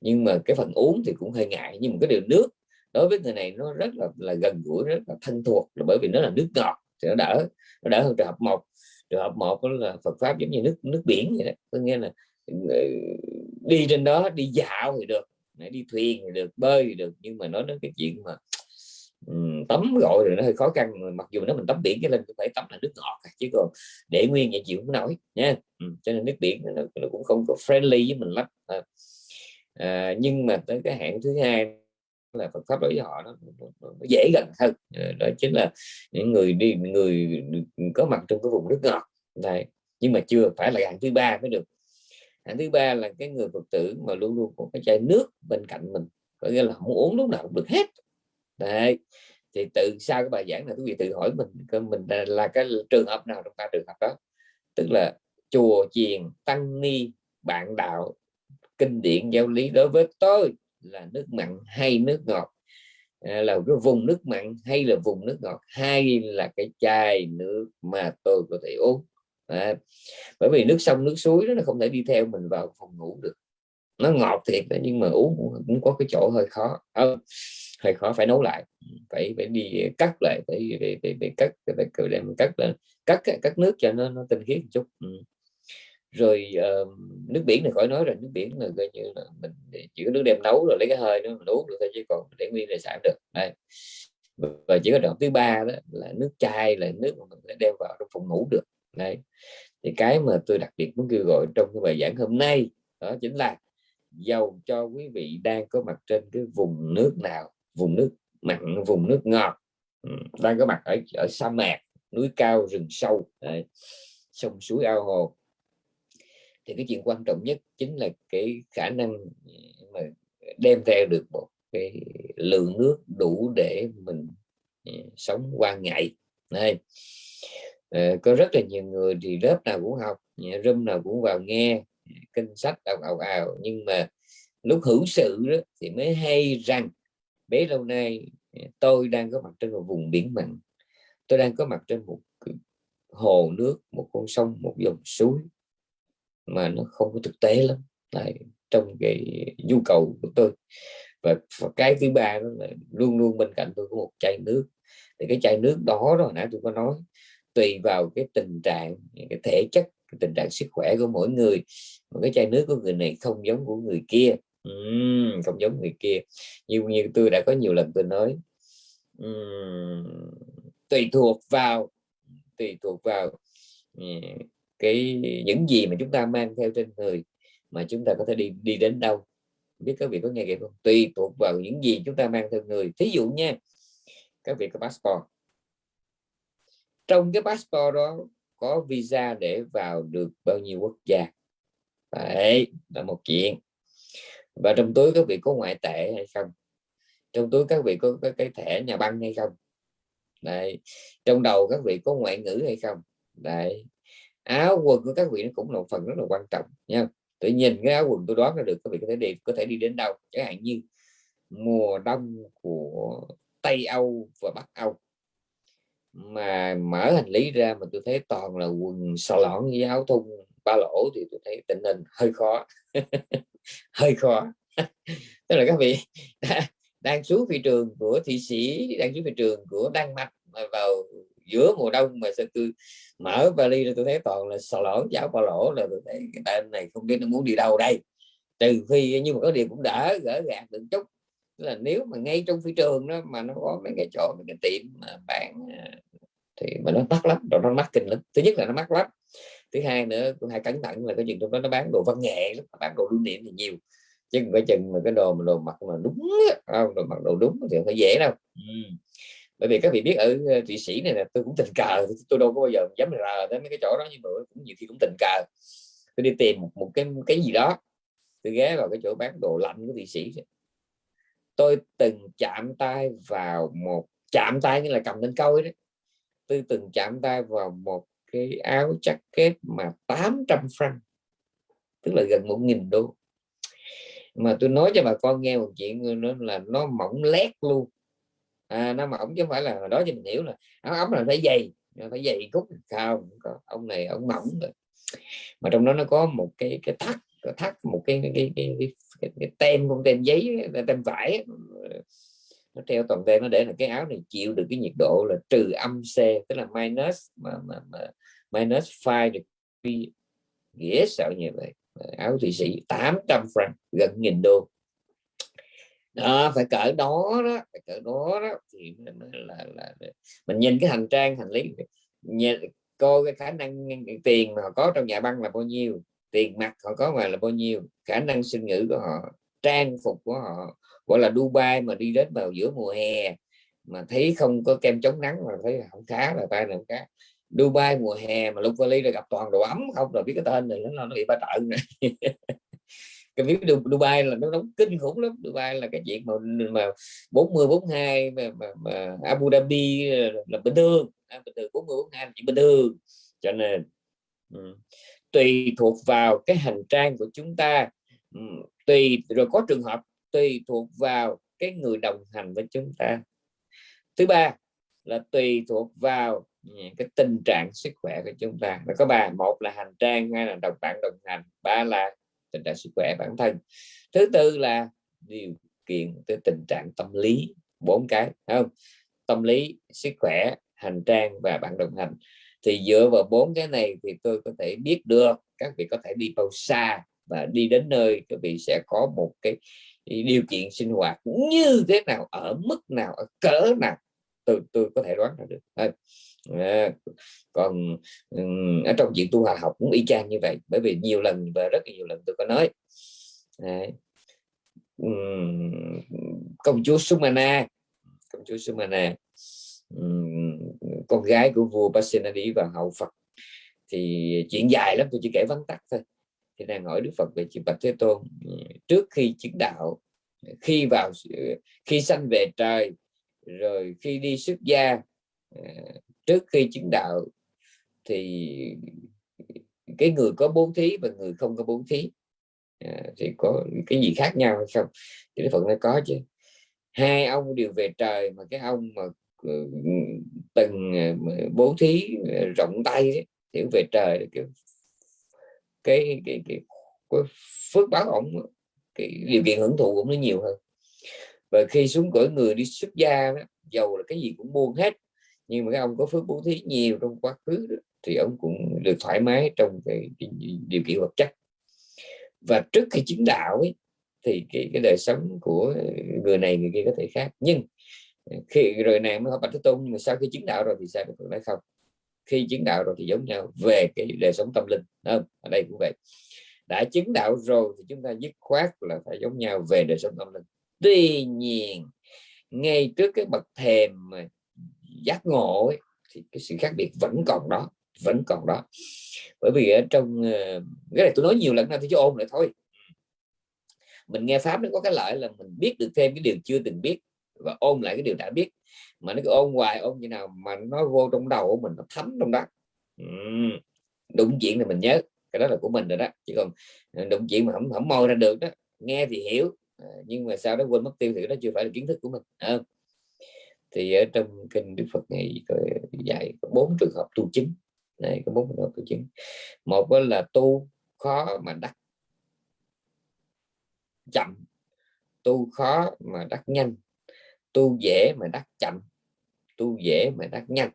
nhưng mà cái phần uống thì cũng hơi ngại. Nhưng mà cái điều nước đối với người này nó rất là là gần gũi rất là thân thuộc. Là bởi vì nó là nước ngọt thì nó đỡ nó đỡ hơn trường hợp một trường hợp một đó là Phật pháp giống như nước nước biển vậy đó. Có nghĩa là ừ, đi trên đó đi dạo thì được đi thuyền thì được bơi thì được. Nhưng mà nói đến cái chuyện mà ừ, tắm gọi rồi nó hơi khó khăn mặc dù nó mình tắm biển cái lên cũng phải tắm là nước ngọt à, chứ còn để nguyên vậy chịu không nổi nha. Ừ, cho nên nước biển nó, nó cũng không có friendly với mình lắm. À, à, nhưng mà tới cái hạng thứ hai là Phật pháp đối với họ nó, nó, nó dễ gần hơn. Ờ, đó chính là những người đi người có mặt trong cái vùng nước ngọt. Này nhưng mà chưa phải là hạng thứ ba mới được. Hạng thứ ba là cái người Phật tử mà luôn luôn có cái chai nước bên cạnh mình có nghĩa là không uống lúc nào cũng được hết. Đấy thì từ sau cái bài giảng này quý vị tự hỏi mình mình là, là cái trường hợp nào trong ta trường hợp đó? Tức là chùa chiền tăng ni bạn đạo kinh điển giáo lý đối với tôi là nước mặn hay nước ngọt? À, là cái vùng nước mặn hay là vùng nước ngọt? Hay là cái chai nước mà tôi có thể uống. À, bởi vì nước sông nước suối đó nó không thể đi theo mình vào phòng ngủ được. Nó ngọt thiệt nhưng mà uống cũng có cái chỗ hơi khó. À, hơi khó phải nấu lại. Phải phải đi cắt lại phải phải, phải, phải cắt phải, phải đem cắt lên. Cắt cắt nước cho nó nó tinh khiết một chút. Ừ rồi uh, nước biển này khỏi nói rồi nước biển là coi như là mình chỉ có nước đem nấu rồi lấy cái hơi nó mình uống được thôi chứ còn để nguyên để xài được. Đây và chỉ có đoạn thứ ba đó là nước chai là nước mà mình phải đem vào trong phòng ngủ được. Đây thì cái mà tôi đặc biệt muốn kêu gọi trong cái bài giảng hôm nay đó chính là dầu cho quý vị đang có mặt trên cái vùng nước nào vùng nước mặn vùng nước ngọt ừ, đang có mặt ở ở sa mạc núi cao rừng sâu đấy, sông suối ao hồ thì cái chuyện quan trọng nhất chính là cái khả năng ừ, mà đem theo được một cái lượng nước đủ để mình ừ, sống qua ngày. Này ờ, có rất là nhiều người thì lớp nào cũng học room nào cũng vào nghe, kinh sách ào ào ào. Nhưng mà lúc hữu sự đó thì mới hay rằng, bấy lâu nay ừ, tôi đang có mặt trên một vùng biển mặn. Tôi đang có mặt trên một hồ nước, một con sông, một dòng suối mà nó không có thực tế lắm. Tại trong cái nhu cầu của tôi. Và, và cái thứ ba đó là luôn luôn bên cạnh tôi có một chai nước. Thì cái chai nước đó rồi nãy tôi có nói tùy vào cái tình trạng cái thể chất cái tình trạng sức khỏe của mỗi người. Mà cái chai nước của người này không giống của người kia. Uhm, không giống người kia. Như như tôi đã có nhiều lần tôi nói uhm, tùy thuộc vào tùy thuộc vào cái những gì mà chúng ta mang theo trên người mà chúng ta có thể đi đi đến đâu. Biết các vị có nghe kịp không? Tùy thuộc vào những gì chúng ta mang theo người. Thí dụ nha các vị có passport. Trong cái passport đó có visa để vào được bao nhiêu quốc gia? Đấy là một chuyện. Và trong túi các vị có ngoại tệ hay không? Trong túi các vị có, có cái thẻ nhà băng hay không? Đấy trong đầu các vị có ngoại ngữ hay không? Đấy áo quần của các vị nó cũng là một phần rất là quan trọng nha. Tự nhìn cái áo quần tôi đoán ra được các vị có thể đi, có thể đi đến đâu, chẳng hạn như mùa đông của Tây Âu và Bắc Âu. Mà mở hành lý ra mà tôi thấy toàn là quần xà lõn với áo thun, ba lỗ thì tôi thấy tình hình hơi khó. Hơi khó. Tức là các vị đang xuống thị trường của thị sĩ, đang xuống thị trường của Đan Mạch mà vào giữa mùa đông mà sao tôi mở vali ra tôi thấy toàn là sò lỗ cháo ba lỗ là tôi thấy cái tên này không biết nó muốn đi đâu đây. Trừ phi nhưng mà có điều cũng đỡ gỡ gạt được chút. Là nếu mà ngay trong phi trường đó mà nó có mấy cái chỗ, mấy cái tiệm mà bán à, thì mà nó mắc lắm, rồi nó mắc kinh lắm. Thứ nhất là nó mắc lắm. Thứ hai nữa, cũng hay cẩn thận là cái chuyện trong đó nó bán đồ văn nghệ lắm, bán đồ lưu niệm thì nhiều. Chứ cái chừng mà cái đồ mà đồ mặc mà đúng không, đồ mặc đồ đúng thì không phải dễ đâu. Ừ bởi vì các vị biết ở ờ, thụy sĩ này là tôi cũng tình cờ tôi đâu có bao giờ dám rờ đến mấy cái chỗ đó nhưng mà cũng nhiều khi cũng tình cờ. Tôi đi tìm một, một cái cái gì đó tôi ghé vào cái chỗ bán đồ lạnh của thụy sĩ. Tôi từng chạm tay vào một chạm tay như là cầm lên câu đấy tôi từng chạm tay vào một cái áo jacket mà 800 franc tức là gần một nghìn đô. Mà tôi nói cho bà con nghe một chuyện nó là nó mỏng lét luôn à, nó mỏng chứ không phải là đó cho mình hiểu là áo ấm là phải dày phải dày cúc không có ông này ông mỏng rồi. Mà trong đó nó có một cái cái thắt thắt một cái cái cái, cái, cái, cái, cái tem con tem giấy tem vải nó treo toàn tem nó để là cái áo này chịu được cái nhiệt độ là trừ âm C tức là minus mà, mà, mà minus 5 degree nghĩa sợ như vậy. Áo thụy sĩ 800 franc gần nghìn đô đó, phải cỡ đó đó phải cỡ đó đó. Thì là, là, là mình nhìn cái hành trang hành lý nhìn, coi cái khả năng tiền mà họ có trong nhà băng là bao nhiêu tiền mặt họ có ngoài là bao nhiêu khả năng sinh ngữ của họ trang phục của họ gọi là Dubai mà đi đến vào giữa mùa hè mà thấy không có kem chống nắng mà thấy không khá là tay nào cá Dubai mùa hè mà lúc vali là gặp toàn đồ ấm không rồi biết cái tên này nó nó bị ba trận cái biết Dubai là nó đóng kinh khủng lắm. Dubai là cái chuyện mà mà 40 42 mà, mà, mà Abu Dhabi là bình thường. À, bình thường 40 42 là chỉ bình thường. Cho nên um, tùy thuộc vào cái hành trang của chúng ta. Um, tùy rồi có trường hợp tùy thuộc vào cái người đồng hành với chúng ta. Thứ ba là tùy thuộc vào cái tình trạng sức khỏe của chúng ta. Nó có ba một là hành trang hai là đồng bạn đồng hành ba là tình trạng sức khỏe bản thân. Thứ tư là điều kiện tới tình trạng tâm lý, bốn cái không? Tâm lý, sức khỏe, hành trang và bạn đồng hành. Thì dựa vào bốn cái này thì tôi có thể biết được các vị có thể đi bao xa và đi đến nơi các vị sẽ có một cái điều kiện sinh hoạt như thế nào, ở mức nào, ở cỡ nào, tôi tôi có thể đoán ra được à, còn ở trong chuyện tu hòa học cũng y chang như vậy bởi vì nhiều lần và rất nhiều lần tôi có nói. À, công chúa Sumana công chúa Sumana con gái của vua Pasenadi và hậu Phật thì chuyện dài lắm tôi chỉ kể vắn tắt thôi. Thì đang hỏi Đức Phật về chuyện Bạch Thế Tôn. Trước khi chứng đạo khi vào khi sanh về trời rồi khi đi xuất gia à, trước khi chứng đạo thì cái người có bốn thí và người không có bốn thí à, thì có cái gì khác nhau hay không thì Đức Phật nói có chứ. Hai ông đều về trời mà cái ông mà ừ, từng à, bố thí à, rộng tay thì về trời cái cái, cái, cái, cái phước báo ổng cái điều kiện hưởng thụ cũng nó nhiều hơn. Và khi xuống cõi người đi xuất gia đó, giàu là cái gì cũng buông hết nhưng mà cái ông có phước bố thí nhiều trong quá khứ đó, thì ông cũng được thoải mái trong cái, cái điều kiện vật chất. Và trước khi chứng đạo ấy, thì cái, cái đời sống của người này người kia có thể khác. Nhưng ờ, khi rồi này mới học bạch thế tôn nhưng mà sau khi chứng đạo rồi thì sao được nói không? Khi chứng đạo rồi thì giống nhau về cái đời sống tâm linh không? ở đây cũng vậy. Đã chứng đạo rồi thì chúng ta dứt khoát là phải giống nhau về đời sống tâm linh. Tuy nhiên ngay trước cái bậc thềm mà giác ngộ ấy, thì cái sự khác biệt vẫn còn đó vẫn còn đó. Bởi vì ở trong ờ, cái này tôi nói nhiều lần nào thì cho ôn lại thôi. Mình nghe pháp nó có cái lợi là mình biết được thêm cái điều chưa từng biết và ôn lại cái điều đã biết. Mà nó cứ ôn hoài ôn như nào mà nó vô trong đầu của mình nó thấm trong đó. Đụng chuyện thì mình nhớ cái đó là của mình rồi đó. Chứ còn ờ, đụng chuyện mà không không môi ra được đó nghe thì hiểu ờ, nhưng mà sao đó quên mất tiêu thì đó chưa phải là kiến thức của mình à thì ở trong kinh đức phật này dạy có bốn trường hợp tu chứng. Này, có bốn trường hợp tu chứng. Một là tu khó mà đắc chậm, tu khó mà đắc nhanh, tu dễ mà đắc chậm, tu dễ mà đắc nhanh.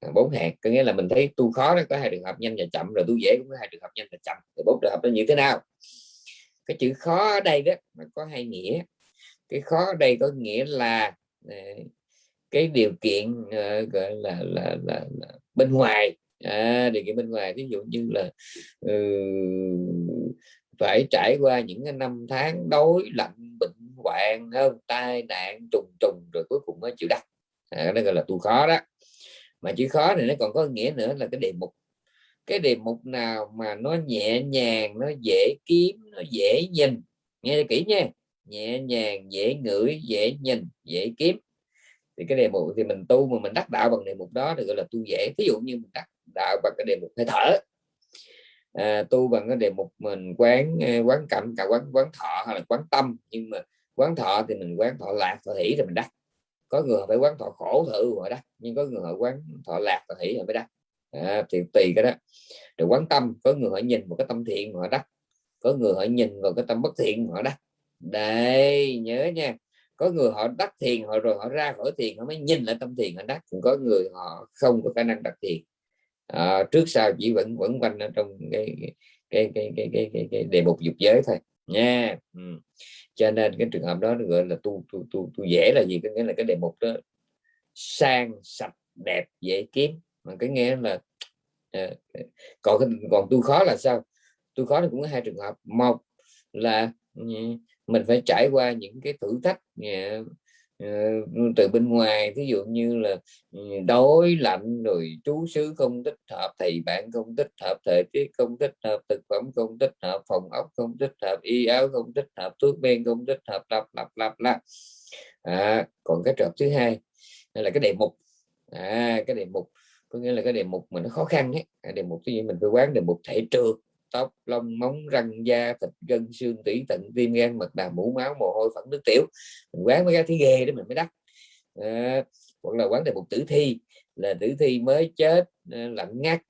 À, bốn hạt, có nghĩa là mình thấy tu khó nó có hai trường hợp nhanh và chậm, rồi tu dễ cũng có hai trường hợp nhanh và chậm. Thì bốn trường hợp nó như thế nào? Cái chữ khó ở đây đó mà có hai nghĩa. Cái khó ở đây có nghĩa là à, cái điều kiện uh, gọi là, là, là, là bên ngoài. À, điều kiện bên ngoài ví dụ như là uh, phải trải qua những năm tháng đối lạnh bệnh hoạn hơn tai nạn trùng trùng rồi cuối cùng mới chịu đắc à, đó gọi là tu khó đó. Mà chữ khó này nó còn có nghĩa nữa là cái đề mục. Cái đề mục nào mà nó nhẹ nhàng nó dễ kiếm nó dễ nhìn. Nghe kỹ nha. Nhẹ nhàng dễ ngửi dễ nhìn dễ kiếm thì cái đề mục thì mình tu mà mình đắc đạo bằng đề mục đó thì gọi là tu dễ. Ví dụ như mình đắc đạo bằng cái đề mục hơi thở. À, tu bằng cái đề mục mình quán à, quán cảnh cả quán quán thọ hay là quán tâm. Nhưng mà quán thọ thì mình quán thọ lạc thọ hỷ rồi mình đắc. Có người phải quán thọ khổ thử rồi đắc. Nhưng có người họ quán thọ lạc thọ hỷ rồi mới đắc. À, thì tùy cái đó. Rồi quán tâm có người họ nhìn một cái tâm thiện họ đắc. Có người họ nhìn vào cái tâm bất thiện họ đắc. Đây nhớ nha có người họ đắc thiền họ rồi họ ra khỏi thiền họ mới nhìn lại tâm thiền họ đắc. Cũng có người họ không có khả năng đắc thiền. À, trước sau chỉ vẫn vẫn quanh ở trong cái cái cái cái cái, cái, cái đề mục dục giới thôi. Nha ừ. cho nên cái trường hợp đó gọi là tu tu tu tu dễ là gì? Có nghĩa là cái đề mục đó sang sạch đẹp dễ kiếm. Mà ờ, cái nghe là à, còn còn tu khó là sao? Tu khó thì cũng có hai trường hợp. Một là ừ, mình phải trải qua những cái thử thách à, ờ, từ bên ngoài. Ví dụ như là ừ, đói lạnh rồi chú xứ không thích hợp thầy bạn không thích hợp thời tiết không thích hợp thực phẩm không thích hợp phòng ốc không thích hợp y áo không thích hợp thuốc men không thích hợp lặp lặp lặp lặp à, còn cái trường thứ hai là cái đề mục. À, cái đề mục có nghĩa là cái đề mục mà nó khó khăn ấy. Đề mục cái gì mình phải quán đề mục thể trường tóc lông móng răng da thịt gân xương tủy tận tim gan mật đàm mũ máu mồ hôi phẫn nước tiểu. Mình quán mới ra thấy ghê đó mình mới đắt à, hoặc là quán đề một tử thi là tử thi mới chết ờ, lạnh ngắt.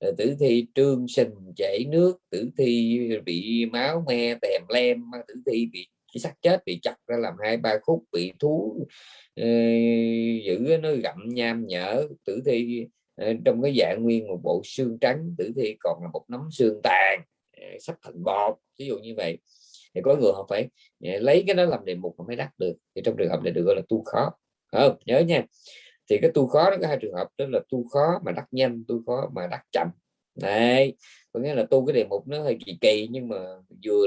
Là tử thi trương sình chảy nước tử thi bị máu me tèm lem tử thi bị cái xác chết bị chặt ra làm hai ba khúc bị thú uh, giữ nó gặm nham nhở. Tử thi Ờ, trong cái dạng nguyên một bộ xương trắng, tử thi còn là một nắm xương tàn ờ, sắp thành bọt ví dụ như vậy. Thì có người họ phải ờ, lấy cái đó làm đề mục mà mới đắt được. Thì trong trường hợp này được gọi là tu khó không? Nhớ nha. Thì cái tu khó nó có hai trường hợp, đó là tu khó mà đắt nhanh, tu khó mà đắt chậm. Này có nghĩa là tu cái đề mục nó hơi kỳ kỳ, nhưng mà vừa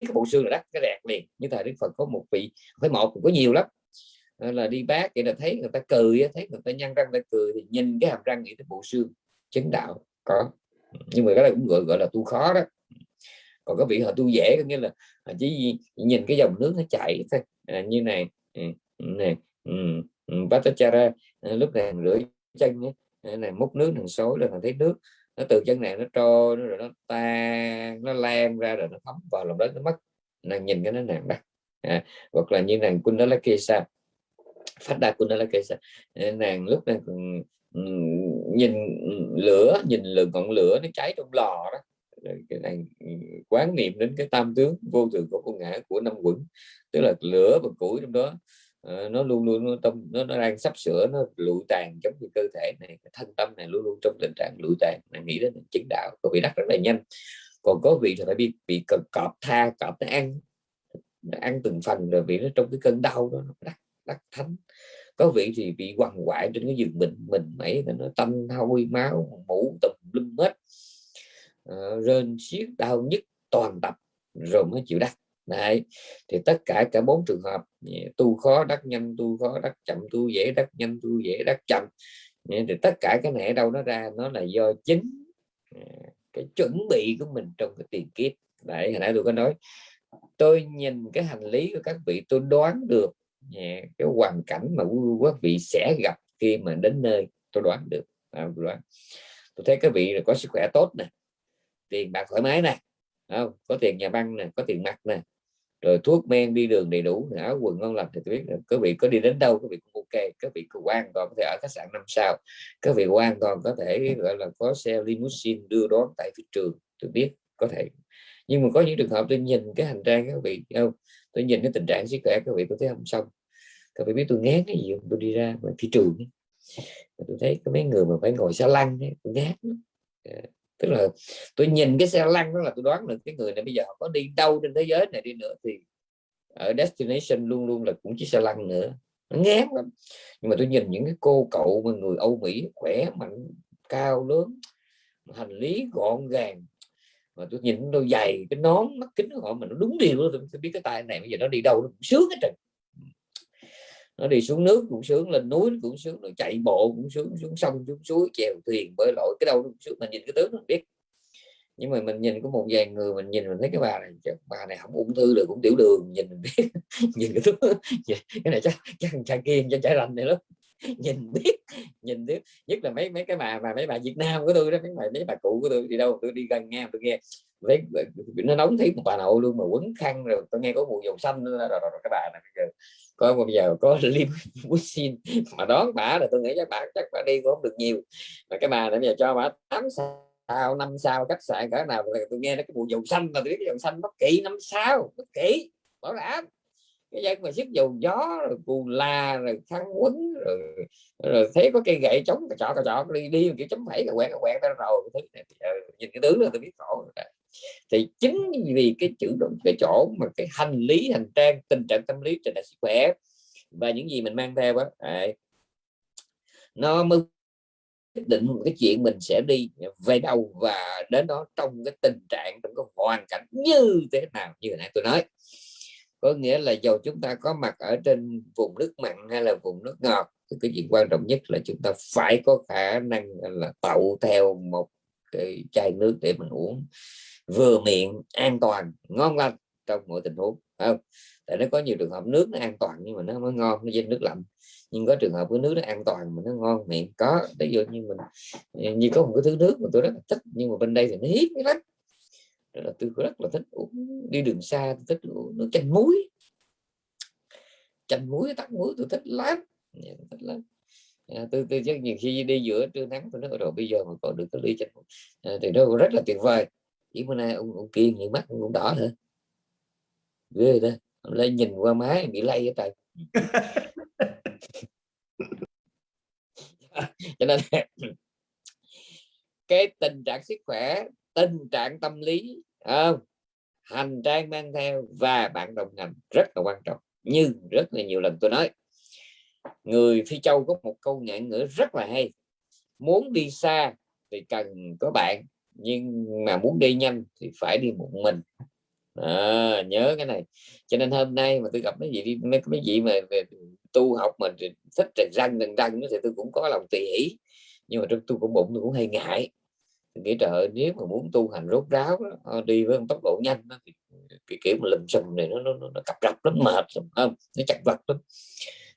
cái bộ xương là đắt cái đẹp liền. Như thời đức phật có một vị, phải một có nhiều lắm. Ờ, là đi bác vậy là thấy người ta cười thấy người ta nhăn răng ta cười thì nhìn cái hàm răng nghĩ tới bộ xương chứng đạo có. Nhưng mà cái này cũng gọi gọi là tu khó đó. Còn có vị họ tu dễ có nghĩa là chỉ nhìn cái dòng nước nó chảy thôi. À, như này ừ, này ừ, ừ, Bhattacharya ra lúc này rửa chân ấy, à, này múc nước thằng số là thằng thấy nước nó từ chân này nó trôi nó rồi nó tan nó lan ra rồi nó thấm vào lòng đất nó mất. Nàng nhìn cái nó nàng đó. À, hoặc là như nàng Kundalakesa phát đạt của nó là cái ờ, nàng lúc này ừ, nhìn lửa nhìn lửa ngọn lửa nó cháy trong lò đó. Cái này ừ, quán niệm đến cái tam tướng vô thường của con ngã của năm quẩn tức là lửa và củi trong đó. Ờ, nó luôn luôn nó tâm nó, nó đang sắp sửa nó lụi tàn giống như cơ thể này cái thân tâm này luôn luôn trong tình trạng lụi tàn. Này nghĩ đến chứng đạo có vị đắc rất là nhanh. Còn có vị thì phải bị bị cọp tha cọp nó ăn nó ăn từng phần rồi vì nó trong cái cơn đau đó nó đắc đắc thánh. Có vị thì bị quằn quại trên cái giường mình mình mấy nó tanh hôi máu mũ tùm lum hết. À, rên xiết đau nhức toàn tập rồi mới chịu đắc. Đấy. thì tất cả cả bốn trường hợp tu khó đắc nhanh tu khó đắc chậm tu dễ đắc nhanh tu dễ đắc chậm. Thì tất cả cái này đâu nó ra? Nó là do chính à, cái chuẩn bị của mình trong cái tiền kiếp. Đấy hồi nãy tôi có nói tôi nhìn cái hành lý của các vị tôi đoán được Dạ, cái hoàn cảnh mà quý vị sẽ gặp khi mà đến nơi tôi đoán được à, đoán. tôi thấy các vị là có sức khỏe tốt nè tiền bạc thoải mái nè không? có tiền nhà băng nè có tiền mặt nè rồi thuốc men đi đường đầy đủ áo quần ngon lành thì tôi biết các vị có đi đến đâu các vị cũng ok các vị cũng quan toàn có thể ở khách sạn năm sao các vị quan toàn có thể gọi là có xe limousine đưa đón tại thị trường tôi biết có thể nhưng mà có những trường hợp tôi nhìn cái hành trang các vị không? Tôi nhìn cái tình trạng sức khỏe các vị tôi thấy không xong. Các vị biết tôi ngán cái gì không? Tôi đi ra ngoài thị trường tôi thấy có mấy người mà phải ngồi xe lăn ấy, tôi ngán dạ. tức là tôi nhìn cái xe lăn đó là tôi đoán được cái người này bây giờ có đi đâu trên thế giới này đi nữa thì ở destination luôn luôn là cũng chiếc xe lăn nữa. Nó ngán lắm. Nhưng mà tôi nhìn những cái cô cậu mà người Âu Mỹ khỏe mạnh cao lớn hành lý gọn gàng mà tôi nhìn đôi giày cái nón mắt kính của họ mà nó đúng điều tôi, tôi biết cái tay này bây giờ nó đi đâu nó cũng sướng hết trời nó đi xuống nước cũng sướng lên núi cũng sướng rồi chạy bộ cũng sướng xuống sông xuống suối chèo thuyền bơi lội cái đâu cũng sướng mình nhìn cái tướng mình biết. Nhưng mà mình nhìn có một vài người mình nhìn mình thấy cái bà này bà này không ung thư được cũng tiểu đường nhìn mình biết. Nhìn cái tướng cái này chắc chắc cha kiên chắc trái rành này lắm. nhìn biết nhìn biết nhất là mấy mấy cái bà mà mấy bà Việt Nam của tôi đó mấy bà mấy bà cụ của tôi đi đâu tôi đi gần nghe tôi nghe. Thấy ờ, nó nóng thấy một bà nội luôn mà quấn khăn rồi tôi nghe có mùi dầu xanh rồi, rồi, rồi, rồi cái bà này bây giờ có bây giờ có limousine mà đón bà là tôi nghĩ chắc bà chắc bà đi cũng không được nhiều. Mà cái bà này bây giờ cho bà tám sao năm sao khách sạn cỡ nào tôi nghe nó cái mùi dầu xanh là tôi biết cái dầu xanh bất kỳ năm sao bất kỳ bảo đảm cái dân mà sức dầu gió rồi cù la rồi khăn quấn rồi, rồi thấy có cây gậy chống cà trọ cái trọ đi đi kiểu chấm phẩy cái quẹt quẹt ra rồi thấy ờ, nhìn cái tướng là tôi biết khổ thì chính vì cái chữ cái chỗ mà cái hành lý hành trang tình trạng tâm lý trên đại sức khỏe và những gì mình mang theo á nó mới quyết định cái chuyện mình sẽ đi về đâu và đến đó trong cái tình trạng trong cái hoàn cảnh như thế nào như nãy tôi nói có nghĩa là dầu chúng ta có mặt ở trên vùng nước mặn hay là vùng nước ngọt, thì cái chuyện quan trọng nhất là chúng ta phải có khả năng là tậu theo một cái chai nước để mình uống vừa miệng, an toàn, ngon lành trong mọi tình huống không? Tại nó có nhiều trường hợp nước nó an toàn nhưng mà nó mới ngon, nó dính nước lạnh. Nhưng có trường hợp cái nước nó an toàn mà nó ngon miệng có, ví dụ như mình, như có một cái thứ nước mà tôi rất là thích nhưng mà bên đây thì nó hiếm lắm là tôi rất là thích uống đi đường xa tôi thích uống nước chanh muối. Chanh muối tắc muối tôi thích lắm thích lắm. À, tôi, tôi chắc nhiều khi đi giữa trưa nắng tôi nói rồi bây giờ mà còn được cái ly chanh à, thì nó rất là tuyệt vời. Chỉ bữa nay ông, ông kiên những mắt cũng đỏ nữa ghê đó lên nhìn qua máy bị lây ở trời. Cho nên cái tình trạng sức khỏe tình trạng tâm lý không? hành trang mang theo và bạn đồng hành rất là quan trọng. Nhưng rất là nhiều lần tôi nói người phi châu có một câu ngạn ngữ rất là hay. Muốn đi xa thì cần có bạn nhưng mà muốn đi nhanh thì phải đi một mình. À, nhớ cái này. Cho nên hôm nay mà tôi gặp mấy gì đi mấy cái gì mà về tu học mình thích trần răng trần răng thì tôi cũng có lòng tùy hỷ nhưng mà trong tôi cũng bụng tôi cũng hay ngại nghĩ trời nếu mà muốn tu hành rốt ráo đó, ờ, đi với tốc độ nhanh đó, thì cái kiểu mà lùm xùm này nó nó, nó, nó cặp rập lắm mệt không? Nó chặt vật lắm.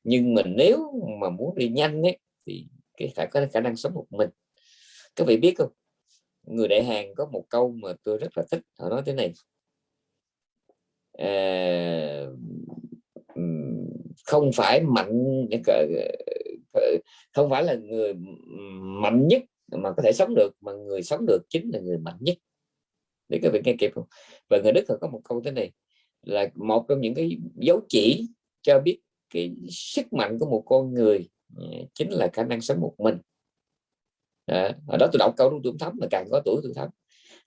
Nhưng mà nếu mà muốn đi nhanh ấy, thì cái phải có khả năng sống một mình. Các vị biết không? Người đại hàng có một câu mà tôi rất là thích họ nói thế này. À, không phải mạnh không phải là người mạnh nhất mà có thể sống được mà người sống được chính là người mạnh nhất. Để các vị nghe kịp không? Và người đức họ có một câu thế này là một trong những cái dấu chỉ cho biết cái sức mạnh của một con người ừ, chính là khả năng sống một mình. À, ở đó tôi đọc câu tôi thấm mà càng có tuổi tôi thấm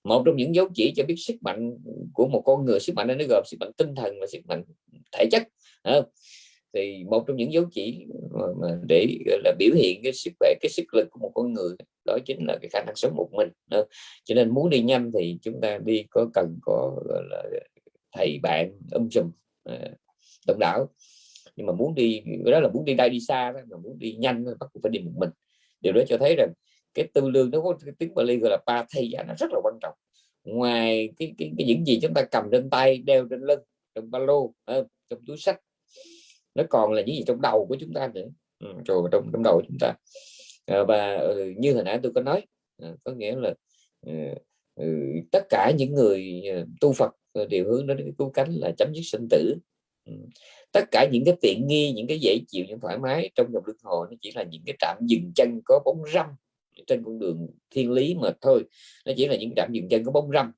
một trong những dấu chỉ cho biết sức mạnh của một con người sức mạnh nó gồm sức mạnh tinh thần và sức mạnh thể chất à, thì một trong những dấu chỉ mà để là biểu hiện cái sức khỏe cái sức lực của một con người đó chính là cái khả năng sống một mình cho nên muốn đi nhanh thì chúng ta đi có cần có gọi là thầy bạn um sùm ờ, đồng đảo. Nhưng mà muốn đi đó là muốn đi đây đi xa đó, mà muốn đi nhanh bắt buộc phải đi một mình. Điều đó cho thấy rằng cái tư lương nó có cái tiếng Bali gọi là ba thầy nó rất là quan trọng. Ngoài cái, cái, cái những gì chúng ta cầm trên tay đeo trên lưng trong ba lô ờ, trong túi sách nó còn là những gì trong đầu của chúng ta nữa. Ừ, rồi trong trong đầu chúng ta. À, và ừ, như hồi nãy tôi có nói à, có nghĩa là ờ, ừ, tất cả những người tu Phật đều hướng đến cái cứu cánh là chấm dứt sinh tử. Ừ. tất cả những cái tiện nghi những cái dễ chịu những thoải mái trong dòng luân hồi nó chỉ là những cái trạm dừng chân có bóng râm trên con đường thiên lý mà thôi. Nó chỉ là những trạm dừng chân có bóng râm.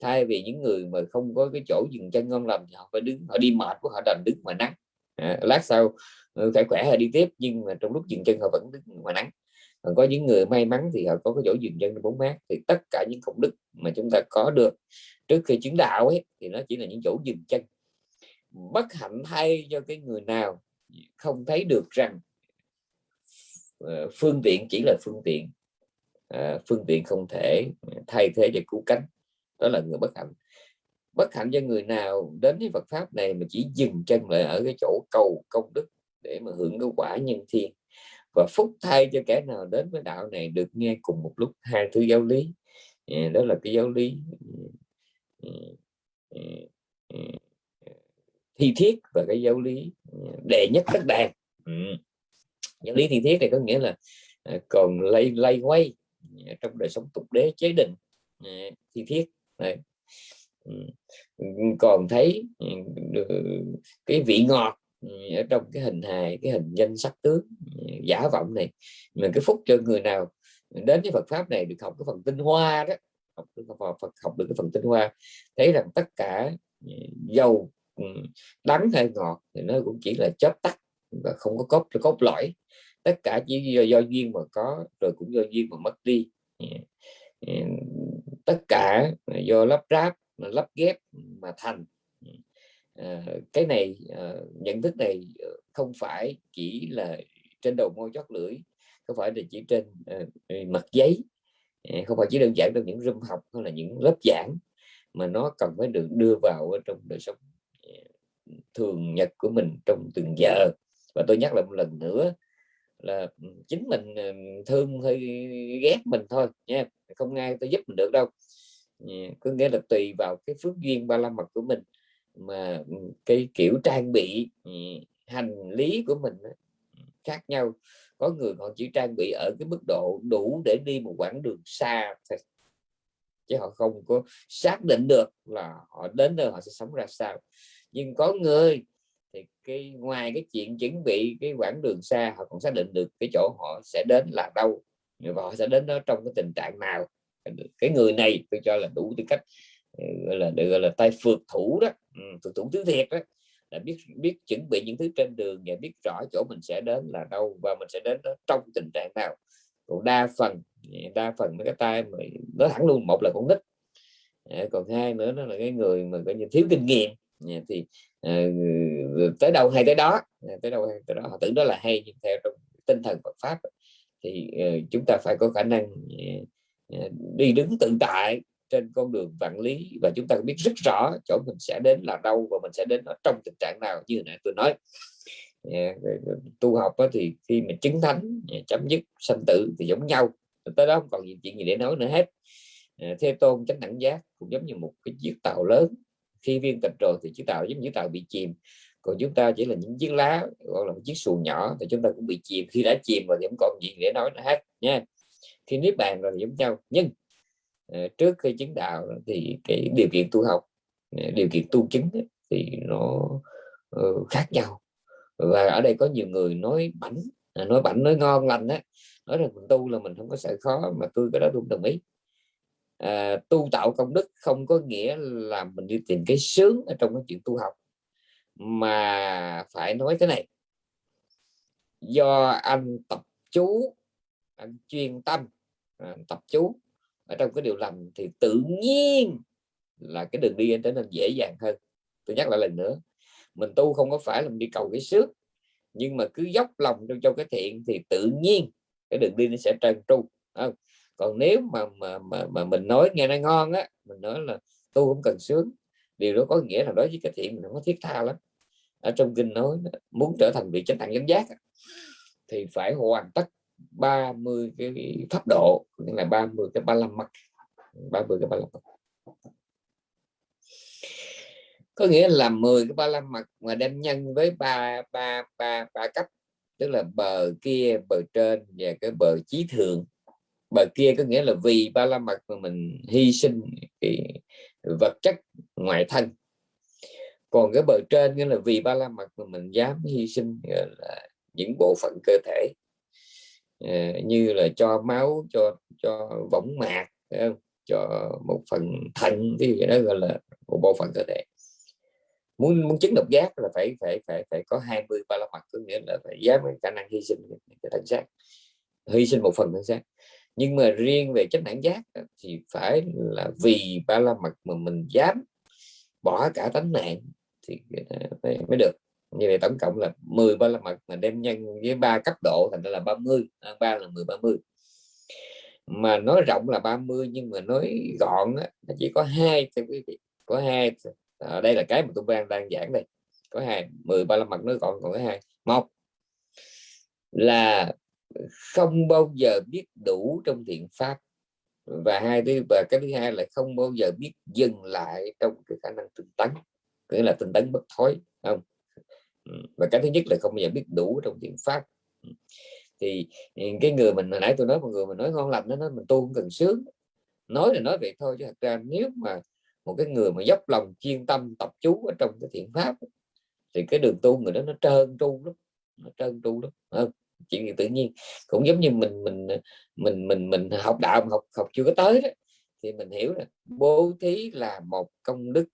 Thay vì những người mà không có cái chỗ dừng chân ngon lành thì họ phải đứng họ đi mệt của họ đành đứng mà nắng à, lát sau ừ, khỏe khỏe là đi tiếp nhưng mà trong lúc dừng chân họ vẫn đứng ngoài nắng. Còn có những người may mắn thì họ có cái chỗ dừng chân bốn mát. Thì tất cả những công đức mà chúng ta có được trước khi chứng đạo ấy thì nó chỉ là những chỗ dừng chân. Bất hạnh thay cho cái người nào không thấy được rằng ờ, phương tiện chỉ là phương tiện. À, phương tiện không thể thay thế cho cứu cánh. Đó là người bất hạnh bất hạnh cho người nào đến với Phật pháp này mà chỉ dừng chân lại ở cái chỗ cầu công đức để mà hưởng cái quả nhân thiên. Và phúc thay cho kẻ nào đến với đạo này được nghe cùng một lúc hai thứ giáo lý. Ờ, đó là cái giáo lý ừ, ừ, ừ, thi thiết và cái giáo lý đệ nhất tất đàn. Giáo lý thi thiết này có nghĩa là ờ, còn lay lay quay trong đời sống tục đế chế định thi thiết. Này Ừ. Ừ, còn thấy ừ, cái vị ngọt ở trong cái hình hài cái hình danh sắc tướng giả vọng này mà cái phúc cho người nào đến với Phật pháp này được học cái phần tinh hoa đó học được Phật học được cái phần tinh hoa thấy rằng tất cả dầu đắng hay ngọt thì nó cũng chỉ là chớp tắt và không có cốt cốt lõi. Tất cả chỉ do, do duyên mà có rồi cũng do duyên mà mất đi. Tất cả do lắp ráp lắp ghép mà thành. À, cái này à, nhận thức này ờ, không phải chỉ là trên đầu môi chót lưỡi không phải là chỉ trên à, mặt giấy không phải chỉ đơn giản trong những room học hay là những lớp giảng mà nó cần phải được đưa vào ở trong đời sống thường nhật của mình trong từng giờ. Và tôi nhắc lại một lần nữa là ừ, chính mình thương hay ghét mình thôi nha không ai tôi giúp mình được đâu có nghĩa là tùy vào cái phước duyên ba la mật của mình mà ừ, cái kiểu trang bị ừ, hành lý của mình ừ, khác nhau. Có người họ chỉ trang bị ở cái mức độ đủ để đi một quãng đường xa thôi, chứ họ không có xác định được là họ đến nơi họ sẽ sống ra sao. Nhưng có người thì cái ngoài cái chuyện chuẩn bị cái quãng đường xa, họ còn xác định được cái chỗ họ sẽ đến là đâu và họ sẽ đến đó trong cái tình trạng nào cái người này tôi cho là đủ tư cách ừ, gọi là được gọi là tay phượt thủ đó ừ, phượt thủ thứ thiệt đó. Là biết biết chuẩn bị những thứ trên đường và biết rõ chỗ mình sẽ đến là đâu và mình sẽ đến đó trong tình trạng nào. Còn đa phần ừ, đa phần mấy cái tay mà nó thẳng luôn một là con nít à, còn hai nữa nó là cái người mà coi như thiếu kinh nghiệm. Thì uh, tới đâu hay tới đó à, tới đâu hay tới đó họ tưởng đó là hay nhưng theo trong tinh thần Phật pháp thì uh, chúng ta phải có khả năng uh, Ờ, đi đứng tự tại trên con đường vạn lý và chúng ta biết rất rõ chỗ mình sẽ đến là đâu và mình sẽ đến ở trong tình trạng nào, như nãy tôi nói. Ờ, tu học thì khi mình chứng thánh ờ, chấm dứt, sanh tử thì giống nhau tới đó không còn gì chuyện gì để nói nữa hết. Thế tôn chánh đẳng giác cũng giống như một cái chiếc tàu lớn. Khi viên tịch rồi thì chiếc tàu giống như tàu bị chìm. Còn chúng ta chỉ là những chiếc lá, gọi là một chiếc xuồng nhỏ, thì chúng ta cũng bị chìm. Khi đã chìm rồi thì không còn gì để nói nữa hết nha khi niết bàn rồi giống nhau. Nhưng ờ, trước khi chứng đạo thì cái điều kiện tu học ờ, điều kiện tu chứng thì nó ờ, khác nhau. Và ở đây có nhiều người nói bảnh à, nói bảnh nói ngon lành á nói rằng mình tu là mình không có sợ khó mà tôi cái đó tôi đồng ý. À, tu tạo công đức không có nghĩa là mình đi tìm cái sướng ở trong cái chuyện tu học. Mà phải nói thế này do anh tập chú anh chuyên tâm anh tập chú. Ở trong cái điều lành thì tự nhiên là cái đường đi anh trở nên dễ dàng hơn. Tôi nhắc lại lần nữa mình tu không có phải là mình đi cầu cái sướng nhưng mà cứ dốc lòng trong cho cái thiện thì tự nhiên cái đường đi nó sẽ trơn tru không? còn nếu mà mà mà, mà mình nói nghe nó ngon á mình nói là tu cũng cần sướng điều đó có nghĩa là đối với cái thiện mình không có thiết tha lắm. Ở trong kinh nói muốn trở thành vị chánh đẳng chánh giác thì phải hoàn tất 30 cái pháp độ nghĩa là 30 cái ba lâm mặt 30 cái ba lâm mặt có nghĩa là 10 cái ba la mặt mà đem nhân với ba ba ba ba cấp, tức là bờ kia, bờ trên và cái bờ chí thượng. Bờ kia có nghĩa là vì ba la mật mà mình hy sinh cái vật chất ngoại thân. Còn cái bờ trên nghĩa là vì ba la mật mà mình dám hy sinh là, những bộ phận cơ thể. Ờ, như là cho máu, cho cho võng mạc không? cho một phần thận thì đó gọi là một bộ phận cơ thể. Muốn muốn chứng độc giác là phải phải phải phải có 20 ba la mật có nghĩa là phải dám khả năng hy sinh cái thân xác, hy sinh một phần thân xác. Nhưng mà riêng về chất đẳng giác thì phải là vì ba la mật mà mình dám bỏ cả tánh mạng thì ờ, mới được như vậy tổng cộng là 10 ba la mật mà đem nhân với ba cấp độ thành ra là 30 à, ba là 10 30 mà nói rộng là 30 nhưng mà nói gọn á, chỉ có hai thưa quý vị có hai à, đây là cái mà tôi đang đang giảng đây. Có hai 10 ba la mật nói gọn còn có hai. Một là không bao giờ biết đủ trong thiện pháp và hai thứ và cái thứ hai là không bao giờ biết dừng lại trong cái khả năng tinh tấn nghĩa là tinh tấn bất thối không? Và cái thứ nhất là không bao giờ biết đủ trong thiện pháp. Thì ừ, cái người mình hồi nãy tôi nói, một người mình nói ngon lành nó nói mình tu không cần sướng. Nói là nói vậy thôi chứ thật ra nếu mà một cái người mà dốc lòng chuyên tâm, tập chú ở trong cái thiện pháp thì cái đường tu người đó nó trơn tru lắm, nó trơn tru lắm không? chuyện tự nhiên cũng giống như mình mình ờ, mình mình mình học đạo học học chưa có tới đó, thì mình hiểu là bố thí là một công đức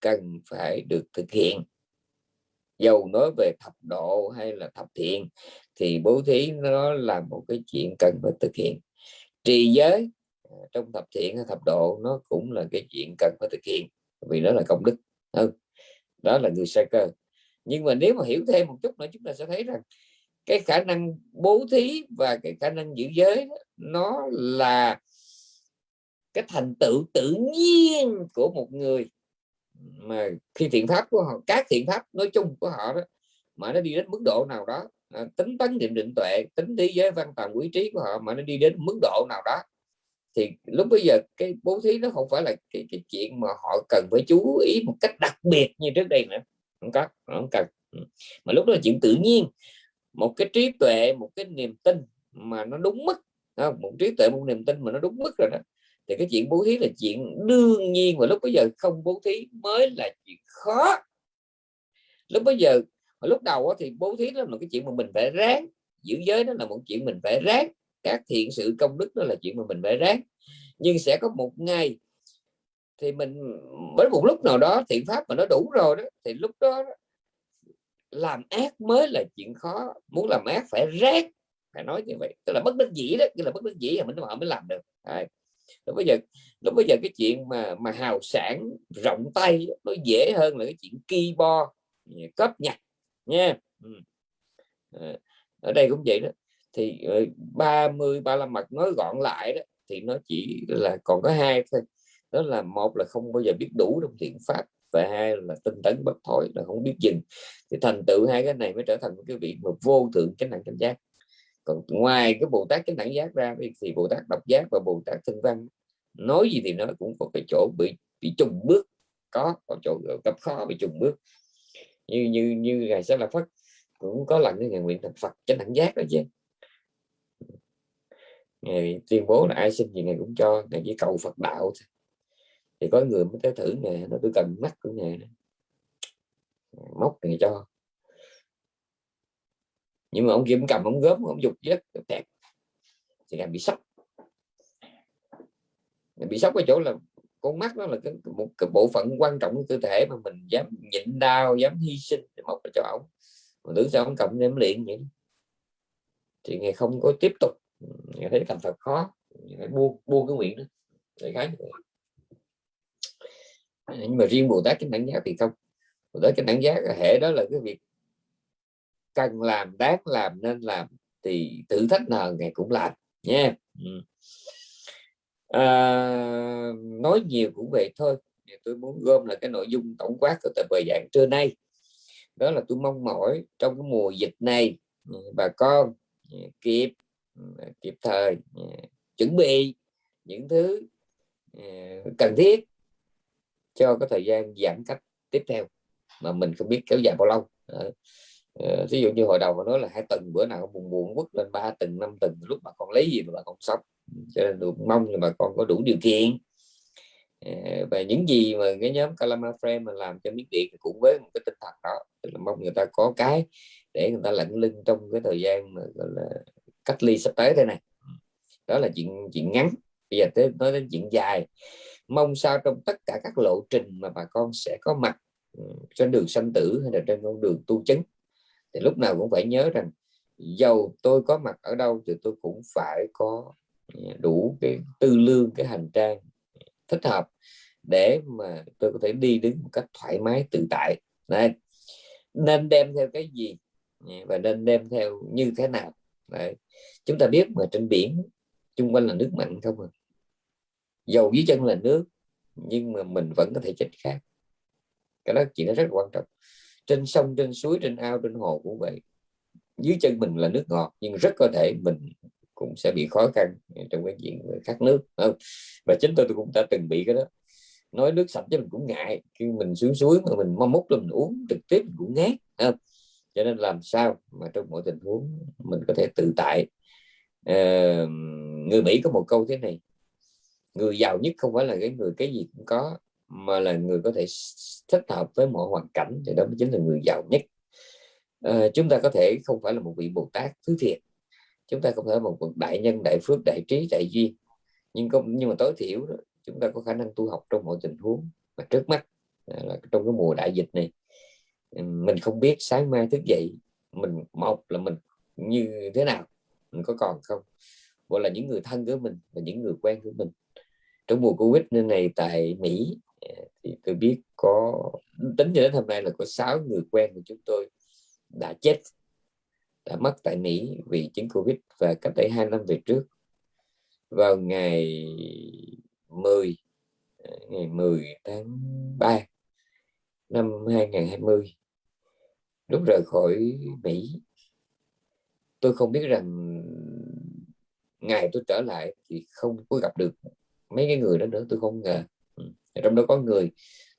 cần phải được thực hiện dầu nói về thập độ hay là thập thiện thì bố thí nó là một cái chuyện cần phải thực hiện. Trì giới à, trong thập thiện hay thập độ nó cũng là cái chuyện cần phải thực hiện vì đó là công đức. Hơn đó là người sa cơ. Nhưng mà nếu mà hiểu thêm một chút nữa chúng ta sẽ thấy rằng cái khả năng bố thí và cái khả năng giữ giới đó, nó là cái thành tựu tự nhiên của một người mà khi thiện pháp của họ các thiện pháp nói chung của họ đó mà nó đi đến mức độ nào đó à, tính tấn niệm định tuệ tính thế giới văn tầm quý trí của họ mà nó đi đến mức độ nào đó thì lúc bây giờ cái bố thí nó không phải là cái, cái chuyện mà họ cần phải chú ý một cách đặc biệt như trước đây nữa. Không có không cần. Mà lúc đó là chuyện tự nhiên. Một cái trí tuệ một cái niềm tin mà nó đúng mức không? một trí tuệ một niềm tin mà nó đúng mức rồi đó thì cái chuyện bố thí là chuyện đương nhiên và lúc bây giờ không bố thí mới là chuyện khó. Lúc bây giờ lúc đầu thì bố thí đó là cái chuyện mà mình phải ráng, giữ giới đó là một chuyện mình phải ráng, các thiện sự công đức đó là chuyện mà mình phải ráng. Nhưng sẽ có một ngày thì mình với một lúc nào đó thiện pháp mà nó đủ rồi đó, thì lúc đó làm ác mới là chuyện khó. Muốn làm ác phải ráng, phải nói như vậy. Tức là bất đắc dĩ đó, tức là bất đắc dĩ là mình họ mới làm được. Đấy lúc bây giờ, lúc bây giờ cái chuyện mà mà hào sản rộng tay nó dễ hơn là cái chuyện ki bo ừ, cóp nhặt nha. Ừ. Ờ, ở đây cũng vậy đó. Thì ờ, 30 35 mặt nói gọn lại đó, thì nó chỉ là còn có hai thôi. Đó là một là không bao giờ biết đủ trong thiện pháp và hai là tinh tấn bất thối là không biết dừng. Thì thành tựu hai cái này mới trở thành cái vị mà vô thượng chánh đẳng chánh giác còn ngoài cái bồ tát chánh đẳng giác ra thì bồ tát độc giác và bồ tát thân văn, nói gì thì nó cũng có cái chỗ bị bị trùng bước, có có chỗ gặp khó bị trùng bước. Như như như ngày sẽ là phật cũng có lần cái ngày nguyện thành phật chánh đẳng giác đó chứ. Ngày tuyên bố là ai xin gì ngày cũng cho ngày chỉ cầu phật đạo thì có người mới tới thử ngày nó tôi cần mắt của ngày móc thì cho nhưng mà ông kia cầm ông gớm ông dục rất tẹt thì là bị sốc. Bị sốc ở chỗ là con mắt đó là cái, một cái bộ phận quan trọng của cơ thể mà mình dám nhịn đau dám hy sinh để mọc cho ông. Mà tưởng sao ông cầm đem luyện vậy? Thì ngày không có tiếp tục. Ngày thấy thành thật khó. Ngày buông buông cái nguyện đó. Để cái nhưng mà riêng bồ tát cái đẳng giác thì không. Bồ tát cái đẳng giác hệ đó là cái việc cần làm đáng làm nên làm thì thử thách nào ngày cũng làm nha ừ. à, nói nhiều cũng vậy thôi. Tôi muốn gom là cái nội dung tổng quát của tập bài giảng trưa nay. Đó là tôi mong mỏi trong cái mùa dịch này ừ, bà con ừ, kịp ừ, kịp thời chuẩn bị những thứ cần thiết cho cái thời gian giãn cách tiếp theo mà mình không biết kéo dài bao lâu. Ờ, ví dụ như hồi đầu mà nói là hai tuần bữa nào buồn buồn quất lên ba tuần, năm tuần, lúc mà con lấy gì mà bà con sống? Cho nên được mong là bà con có đủ điều kiện. Ờ, và những gì mà cái nhóm Kalama Frame mà làm cho miếng điện cũng với một cái tinh thần đó, tức là mong người ta có cái để người ta lẫn lưng trong cái thời gian mà, gọi là, cách ly sắp tới thế này. Đó là chuyện chuyện ngắn. Bây giờ tới, nói đến chuyện dài. Mong sao trong tất cả các lộ trình mà bà con sẽ có mặt ừ, trên đường sanh tử hay là trên con đường tu chứng thì lúc nào cũng phải nhớ rằng dầu tôi có mặt ở đâu thì tôi cũng phải có ừ, đủ cái tư lương, cái hành trang thích hợp để mà tôi có thể đi đứng một cách thoải mái, tự tại. Đấy. nên đem theo cái gì? Dạ, và nên đem theo như thế nào? Đấy. chúng ta biết mà trên biển chung quanh là nước mặn không à? Dầu dưới chân là nước, nhưng mà mình vẫn có thể chết khác. Cái đó chuyện đó rất quan trọng trên sông trên suối trên ao trên hồ cũng vậy. Dưới chân mình là nước ngọt nhưng rất có thể mình cũng sẽ bị khó khăn trong cái chuyện khát nước không? và chính tôi, tôi cũng đã từng bị cái đó. Nói nước sạch chứ mình cũng ngại. Khi mình xuống suối mà mình mong múc là mình uống trực tiếp mình cũng ngát không? cho nên làm sao mà trong mọi tình huống mình có thể tự tại? À, người Mỹ có một câu thế này. Người giàu nhất không phải là cái người cái gì cũng có mà là người có thể thích hợp với mọi hoàn cảnh thì đó mới chính là người giàu nhất. À, chúng ta có thể không phải là một vị bồ tát thứ thiệt. Chúng ta không phải một đại nhân đại phước đại trí đại duyên. Nhưng không nhưng mà tối thiểu đó, chúng ta có khả năng tu học trong mọi tình huống mà trước mắt à, là trong cái mùa đại dịch này. Mình không biết sáng mai thức dậy mình một là mình như thế nào mình có còn không? Gọi là những người thân của mình và những người quen của mình. Trong mùa covid này tại mỹ thì tôi biết có, tính cho đến hôm nay là có 6 người quen của chúng tôi đã chết, đã mất tại Mỹ vì chứng Covid và cách đây 2 năm về trước. Vào ngày 10 ngày 10 tháng 3 năm 2020 lúc rời khỏi Mỹ, tôi không biết rằng ngày tôi trở lại thì không có gặp được mấy cái người đó nữa, tôi không ngờ trong đó có người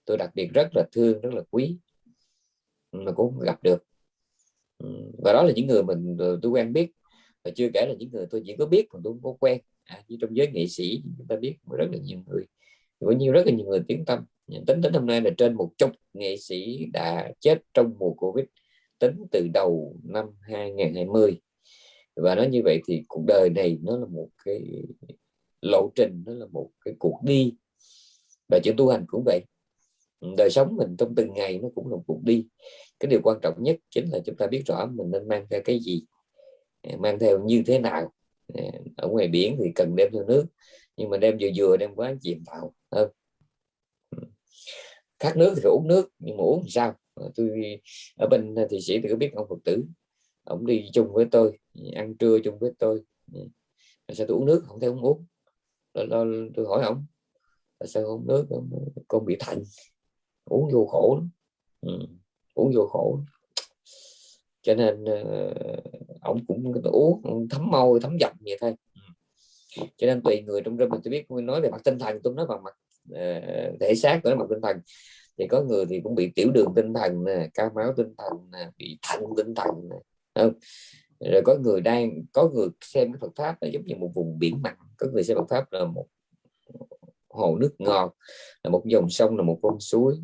tôi đặc biệt rất là thương rất là quý mà cũng gặp được. Ừ, và đó là những người mình tôi quen biết. Và chưa kể là những người tôi chỉ có biết mà tôi không có quen. À, như trong giới nghệ sĩ chúng ta biết rất là nhiều người. Có nhiều rất là nhiều người tiếng tâm. Tính đến hôm nay là trên một chục nghệ sĩ đã chết trong mùa covid tính từ đầu năm 2020 và nói như vậy thì cuộc đời này nó là một cái lộ trình nó là một cái cuộc đi và chữ tu hành cũng vậy. Đời sống mình trong từng ngày nó cũng là một cuộc đi. Cái điều quan trọng nhất chính là chúng ta biết rõ mình nên mang theo cái gì, mang theo như thế nào. Ở ngoài biển thì cần đem theo nước, nhưng mà đem vừa vừa đem quá chìm vào hơn khát nước thì phải uống nước, nhưng mà uống thì sao? Ờ, tôi ở bên thì sĩ tôi có biết ông phật tử, ông đi chung với tôi, ăn trưa chung với tôi. Ừ. Sao tôi uống nước không thấy uống? Uống tôi hỏi ông tại sao uống nước con bị thạnh? Uống vô khổ lắm. Ừ. uống vô khổ cho nên uh, ông cũng uống thấm môi thấm giọng vậy thôi. Ừ. cho nên tùy người trong rừng mình tôi biết nói về mặt tinh thần tôi nói bằng mặt uh, thể xác nói mặt tinh thần. Thì có người thì cũng bị tiểu đường tinh thần nè cao máu tinh thần nè bị thận tinh thần nè không? Rồi có người đang có người xem cái Phật pháp là giống như một vùng biển mặn. Có người xem Phật pháp là một hồ nước ngọt là một dòng sông là một con suối.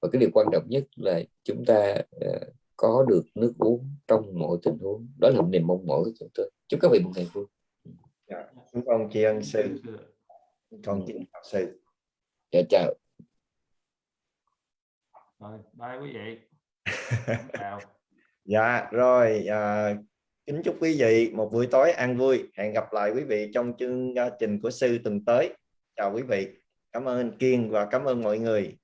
Và cái điều quan trọng nhất là chúng ta ờ, có được nước uống trong mọi tình huống. Đó là niềm mong mỏi của chúng tôi. Chúc các vị một ngày vui. Dạ, chúc chị anh sư. Con kính học sư. Dạ chào. Rồi bye quý vị. Chào. Dạ rồi à, kính chúc quý vị một buổi tối an vui. Hẹn gặp lại quý vị trong chương trình của sư tuần tới chào quý vị. Cảm ơn Kiên và cảm ơn mọi người.